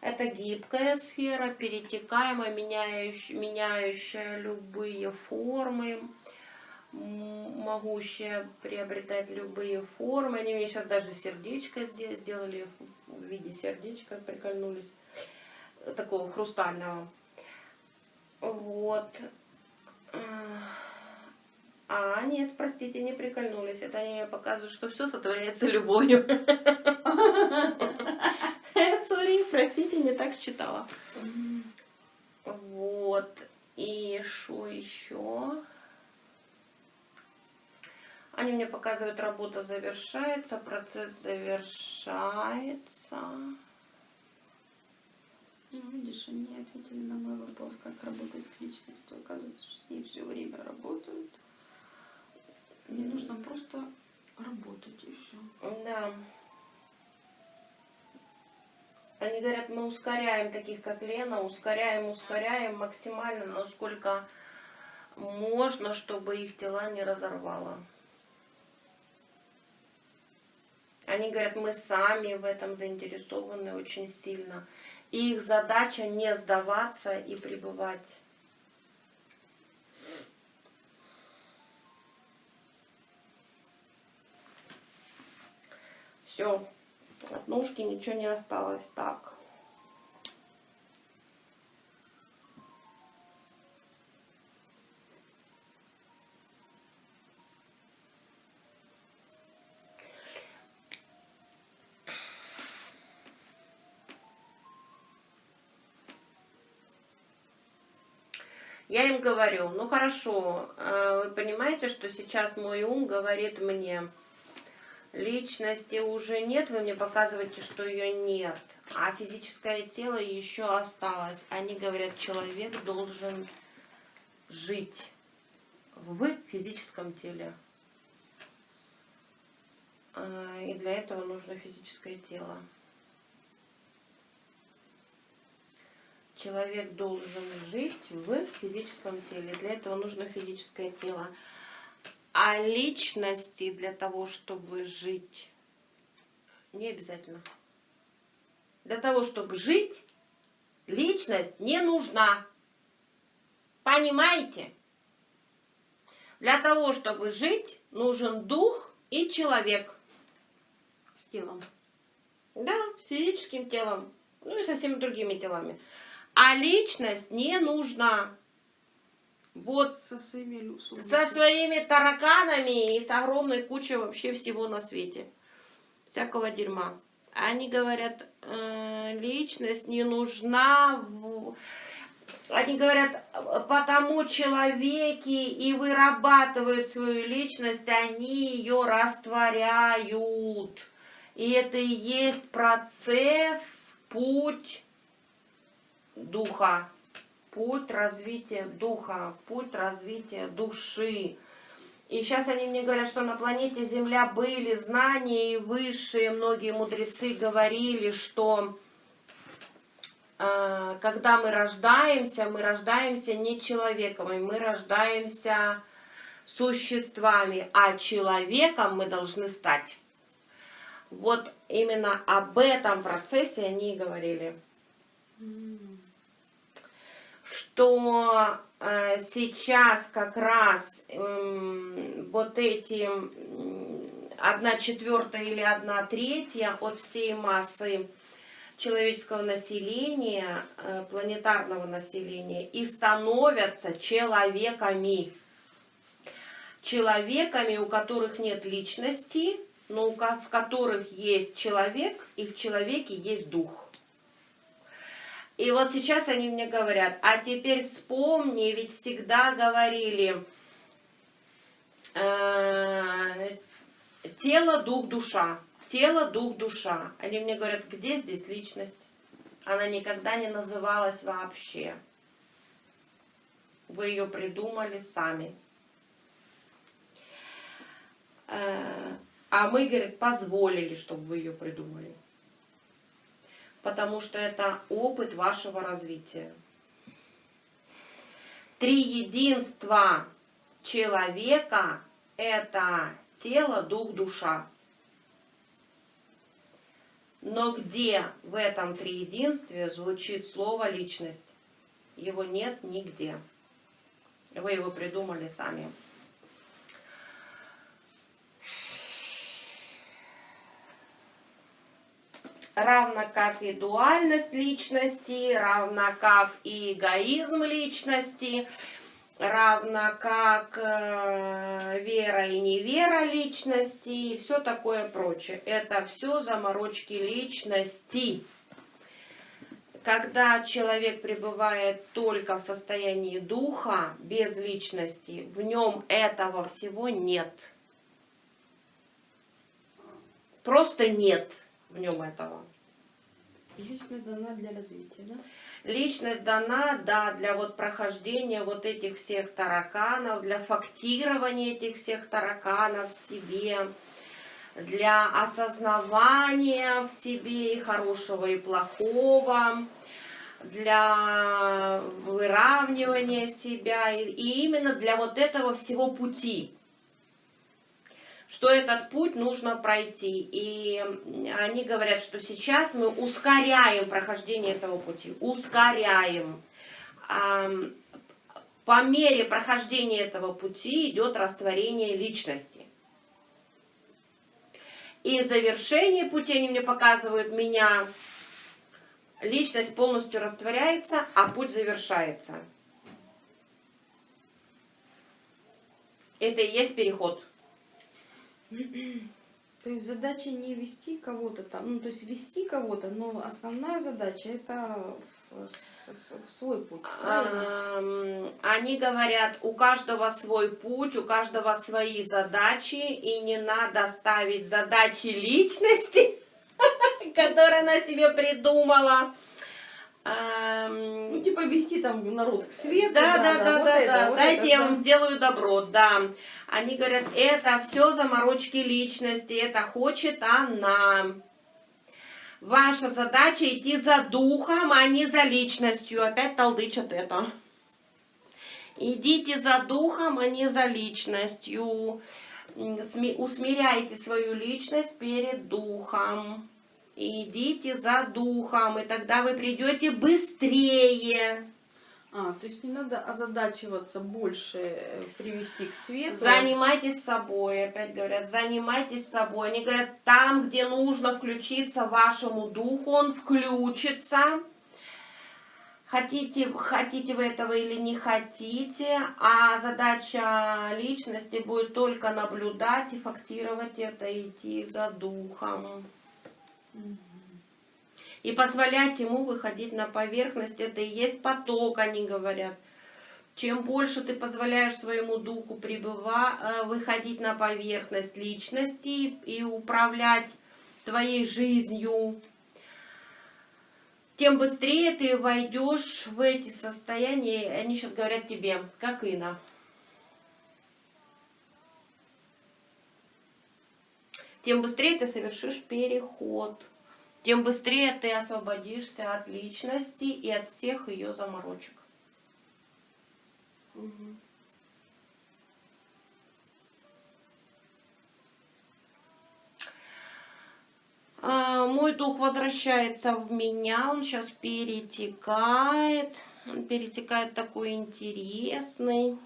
Это гибкая сфера, перетекаемая, меняющая, меняющая любые формы, м, могущая приобретать любые формы. Они мне сейчас даже сердечко сде- сделали в виде сердечка, прикольнулись, такого хрустального. Вот. А, нет, простите, не прикольнулись. Это они мне показывают, что все сотворяется любовью. Сори, простите, не так считала. Вот. И что еще? Они мне показывают, работа завершается, процесс завершается. Ну, видишь, они ответили на мой вопрос, как работать с личностью. Оказывается, что с ней все время работают. Мне нужно просто работать и все. Да. Они говорят, мы ускоряем таких, как Лена, ускоряем, ускоряем максимально, насколько можно, чтобы их тела не разорвало. Они говорят, мы сами в этом заинтересованы очень сильно. И их задача не сдаваться и пребывать. Все, от ножки ничего не осталось. Так. Я им говорю, ну хорошо, э, вы понимаете, что сейчас мой ум говорит мне, личности уже нет, вы мне показываете, что ее нет, а физическое тело еще осталось. Они говорят, человек должен жить в физическом теле. Э, И для этого нужно физическое тело. Человек должен жить в физическом теле. Для этого нужно физическое тело. А личности для того, чтобы жить, не обязательно. Для того, чтобы жить, личность не нужна. Понимаете? Для того, чтобы жить, нужен дух и человек с телом. Да, с физическим телом. Ну и со всеми другими телами. А личность не нужна. Вот Со своими со своими тараканами и с огромной кучей вообще всего на свете. Всякого дерьма. Они говорят, «Э, личность не нужна. Они говорят, потому человеки и вырабатывают свою личность, они ее растворяют. И это и есть процесс, путь духа, путь развития духа, путь развития души. И сейчас они мне говорят, что на планете Земля были знания, и высшие многие мудрецы говорили, что э, когда мы рождаемся, мы рождаемся не человеком, и мы рождаемся существами, а человеком мы должны стать. Вот именно об этом процессе они и говорили. Что э, сейчас как раз э, вот эти одна четвертая или одна третья от всей массы человеческого населения, э, планетарного населения, и становятся человеками. Человеками, у которых нет личности, но в которых есть человек, и в человеке есть дух. И вот сейчас они мне говорят, а теперь вспомни, ведь всегда говорили, э, тело, дух, душа, тело, дух, душа. Они мне говорят, где здесь личность? Она никогда не называлась вообще. Вы ее придумали сами. Э, а мы, говорит, позволили, чтобы вы ее придумали. Потому что это опыт вашего развития. Три единства человека – это тело, дух, душа. Но где в этом триединстве звучит слово «личность»? Его нет нигде. Вы его придумали сами. Равно как и дуальность личности, равно как и эгоизм личности, равно как э, вера и невера личности и все такое прочее. Это все заморочки личности. Когда человек пребывает только в состоянии духа, без личности, в нем этого всего нет. Просто нет в нем этого. Личность дана для развития, да? Личность дана, да, для вот прохождения вот этих всех тараканов, для фактирования этих всех тараканов в себе, для осознавания в себе и хорошего, и плохого, для выравнивания себя, и именно для вот этого всего пути что этот путь нужно пройти. И они говорят, что сейчас мы ускоряем прохождение этого пути, ускоряем. По мере прохождения этого пути идет растворение личности. И завершение пути, они мне показывают, меня, личность полностью растворяется, а путь завершается. Это и есть переход. То есть задача не вести кого-то там, ну то есть вести кого-то, но основная задача это свой путь. Они говорят, у каждого свой путь, у каждого свои задачи, и не надо ставить задачи личности, которые она себе придумала. Ну, типа вести там народ к свету. Да, да, да, да, да. да. Вот Дайте это, я да. вам сделаю добро, да. Они говорят, это все заморочки личности, это хочет она. Ваша задача идти за духом, а не за личностью. Опять толдычат это. Идите за духом, а не за личностью. Усмиряйте свою личность перед духом. Идите за духом, и тогда вы придете быстрее. А, то есть не надо озадачиваться больше э, привести к свету. Занимайтесь собой, опять говорят, занимайтесь собой. Они говорят, там, где нужно включиться вашему духу, он включится. Хотите, хотите вы этого или не хотите, а задача личности будет только наблюдать и фактировать это, идти за духом. И позволять ему выходить на поверхность, это и есть поток, они говорят. Чем больше ты позволяешь своему духу пребыва, э, выходить на поверхность личности и управлять твоей жизнью, тем быстрее ты войдешь в эти состояния. Они сейчас говорят тебе, как Ина. Тем быстрее ты совершишь переход, тем быстрее ты освободишься от личности и от всех ее заморочек. А, Мой дух возвращается в меня, он сейчас перетекает. Он перетекает такой интересный,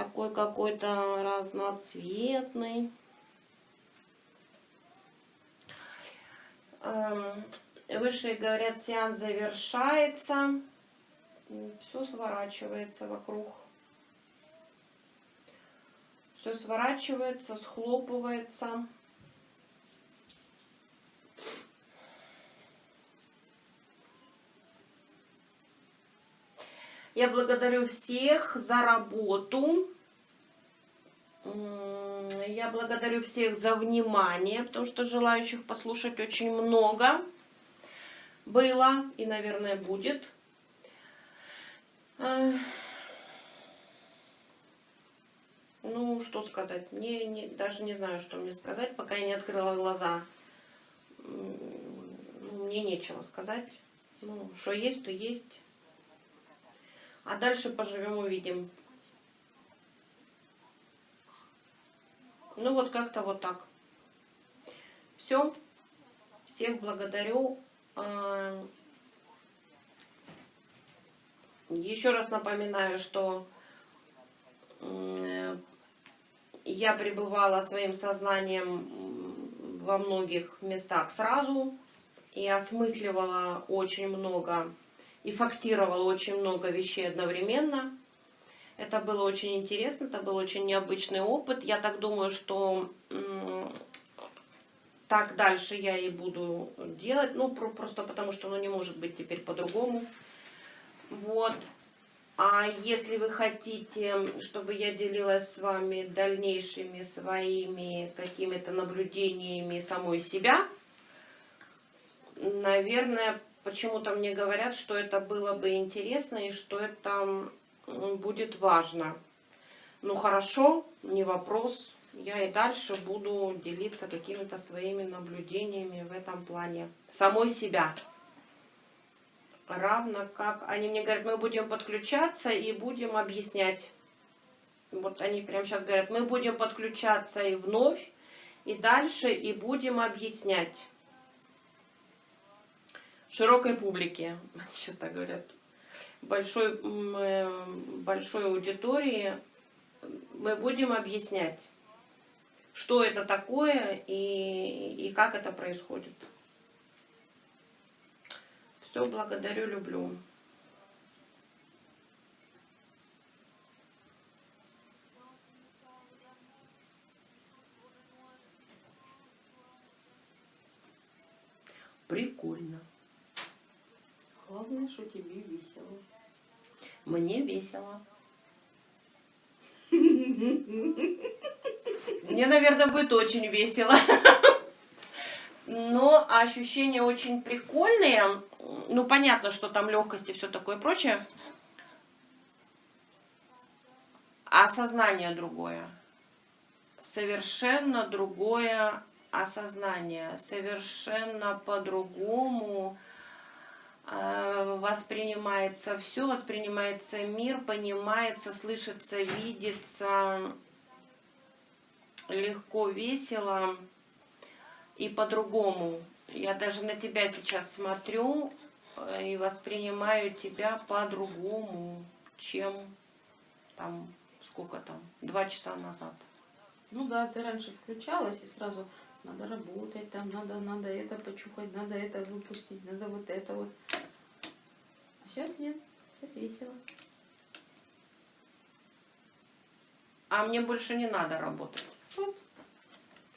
такой какой-то разноцветный. Эм, Высшие говорят, сеанс завершается. Все сворачивается вокруг. Все сворачивается, схлопывается. Я благодарю всех за работу. Я благодарю всех за внимание, потому что желающих послушать очень много было и, наверное, будет. Ну, что сказать? Мне не, даже не знаю, что мне сказать, пока я не открыла глаза. Ну, мне нечего сказать. Ну, что есть, то есть. А дальше поживем, увидим. Ну вот как-то вот так. Все. Всех благодарю. А, Еще раз напоминаю, что я пребывала своим сознанием во многих местах сразу и осмысливала очень много и фактировала очень много вещей одновременно. Это было очень интересно, это был очень необычный опыт. Я так думаю, что так дальше я и буду делать. Ну, про- просто потому что оно не может быть теперь по-другому. Вот. А если вы хотите, чтобы я делилась с вами дальнейшими своими какими-то наблюдениями самой себя, наверное, почему-то мне говорят, что это было бы интересно и что это будет важно. Ну хорошо, не вопрос. Я и дальше буду делиться какими-то своими наблюдениями в этом плане. Самой себя. Равно как они мне говорят, мы будем подключаться и будем объяснять. Вот они прямо сейчас говорят, мы будем подключаться и вновь, и дальше, и будем объяснять широкой публике, сейчас так говорят, большой, э, большой аудитории, мы будем объяснять, что это такое и, и как это происходит. Все, благодарю, люблю. Прикольно. Главное, что тебе весело. Мне весело. Мне, наверное, будет очень весело. Но ощущения очень прикольные. Ну, понятно, что там легкость и все такое прочее. А осознание другое. Совершенно другое осознание. Совершенно по-другому воспринимается все, воспринимается мир, понимается, слышится, видится легко, весело и по-другому. Я даже на тебя сейчас смотрю э, и воспринимаю тебя по-другому, чем там, сколько там, два часа назад. Ну да, ты раньше включалась и сразу надо работать, там надо, надо это почухать, надо это выпустить, надо вот это вот. А сейчас нет, сейчас весело. А мне больше не надо работать. Вот.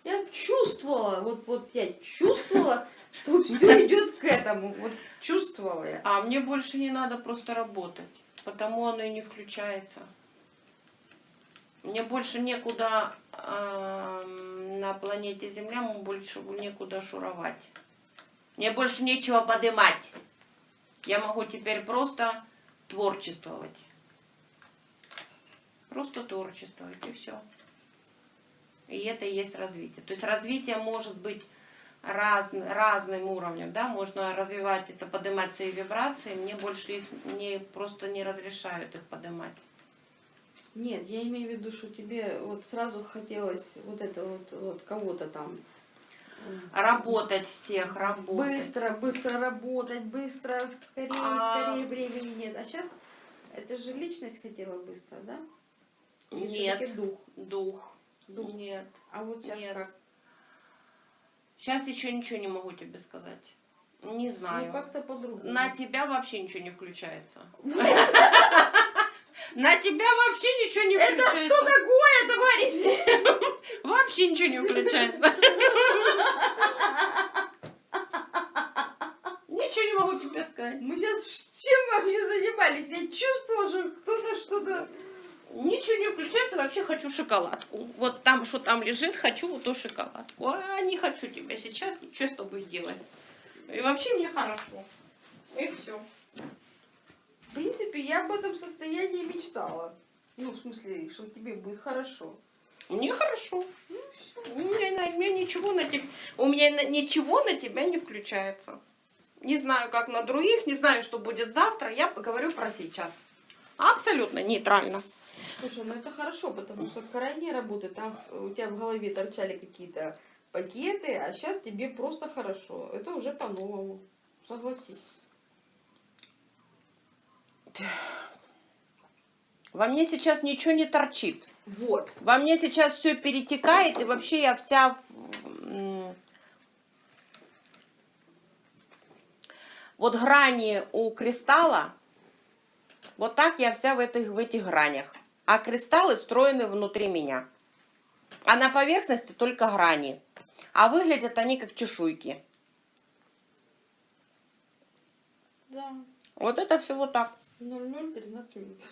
Я чувствовала, вот, вот я чувствовала, что все идет к этому. Вот чувствовала я. А мне больше не надо просто работать, потому оно и не включается. Мне больше некуда эм, на планете Земля, мне больше некуда шуровать. Мне больше нечего подымать. Я могу теперь просто творчествовать. Просто творчествовать и все. И это и есть развитие. То есть развитие может быть раз, разным уровнем, да, можно развивать это, поднимать свои вибрации, мне больше их не, просто не разрешают их поднимать. Нет, я имею в виду, что тебе вот сразу хотелось вот это вот, вот кого-то там Работать всех, работать. быстро, быстро работать, быстро, скорее, А- скорее времени нет. А сейчас это же личность хотела быстро, да? Или Нет. дух. Дух. Дух. Нет. А вот сейчас Нет. как? Сейчас еще ничего не могу тебе сказать. Не знаю. Ну как-то по-другому. На тебя вообще ничего не включается. На тебя вообще ничего не включается. такое, товарищи? Вообще ничего не включается. Ничего не могу тебе сказать. Мы сейчас чем вообще занимались? Я чувствовала, что кто-то что-то... Ничего не включается, вообще хочу шоколадку. Вот там, что там лежит, хочу вот ту шоколадку. А не хочу тебя сейчас ничего с тобой делать. И вообще мне хорошо. И все. В принципе, я об этом состоянии мечтала. Ну, в смысле, что тебе будет хорошо. Мне хорошо. У меня, на- у меня ничего на тебя, у меня на- ничего на тебя не включается. Не знаю, как на других, не знаю, что будет завтра. Я поговорю про сейчас. Абсолютно нейтрально. Слушай, ну это хорошо, потому что крайняя работа, там у тебя в голове торчали какие-то пакеты, а сейчас тебе просто хорошо. Это уже по-новому. Согласись. Во мне сейчас ничего не торчит. Вот. Во мне сейчас все перетекает, и вообще я вся... Вот грани у кристалла, вот так я вся в этих, в этих гранях. А кристаллы встроены внутри меня. А на поверхности только грани. А выглядят они как чешуйки. Да. Вот это все вот так. 00-13 минут.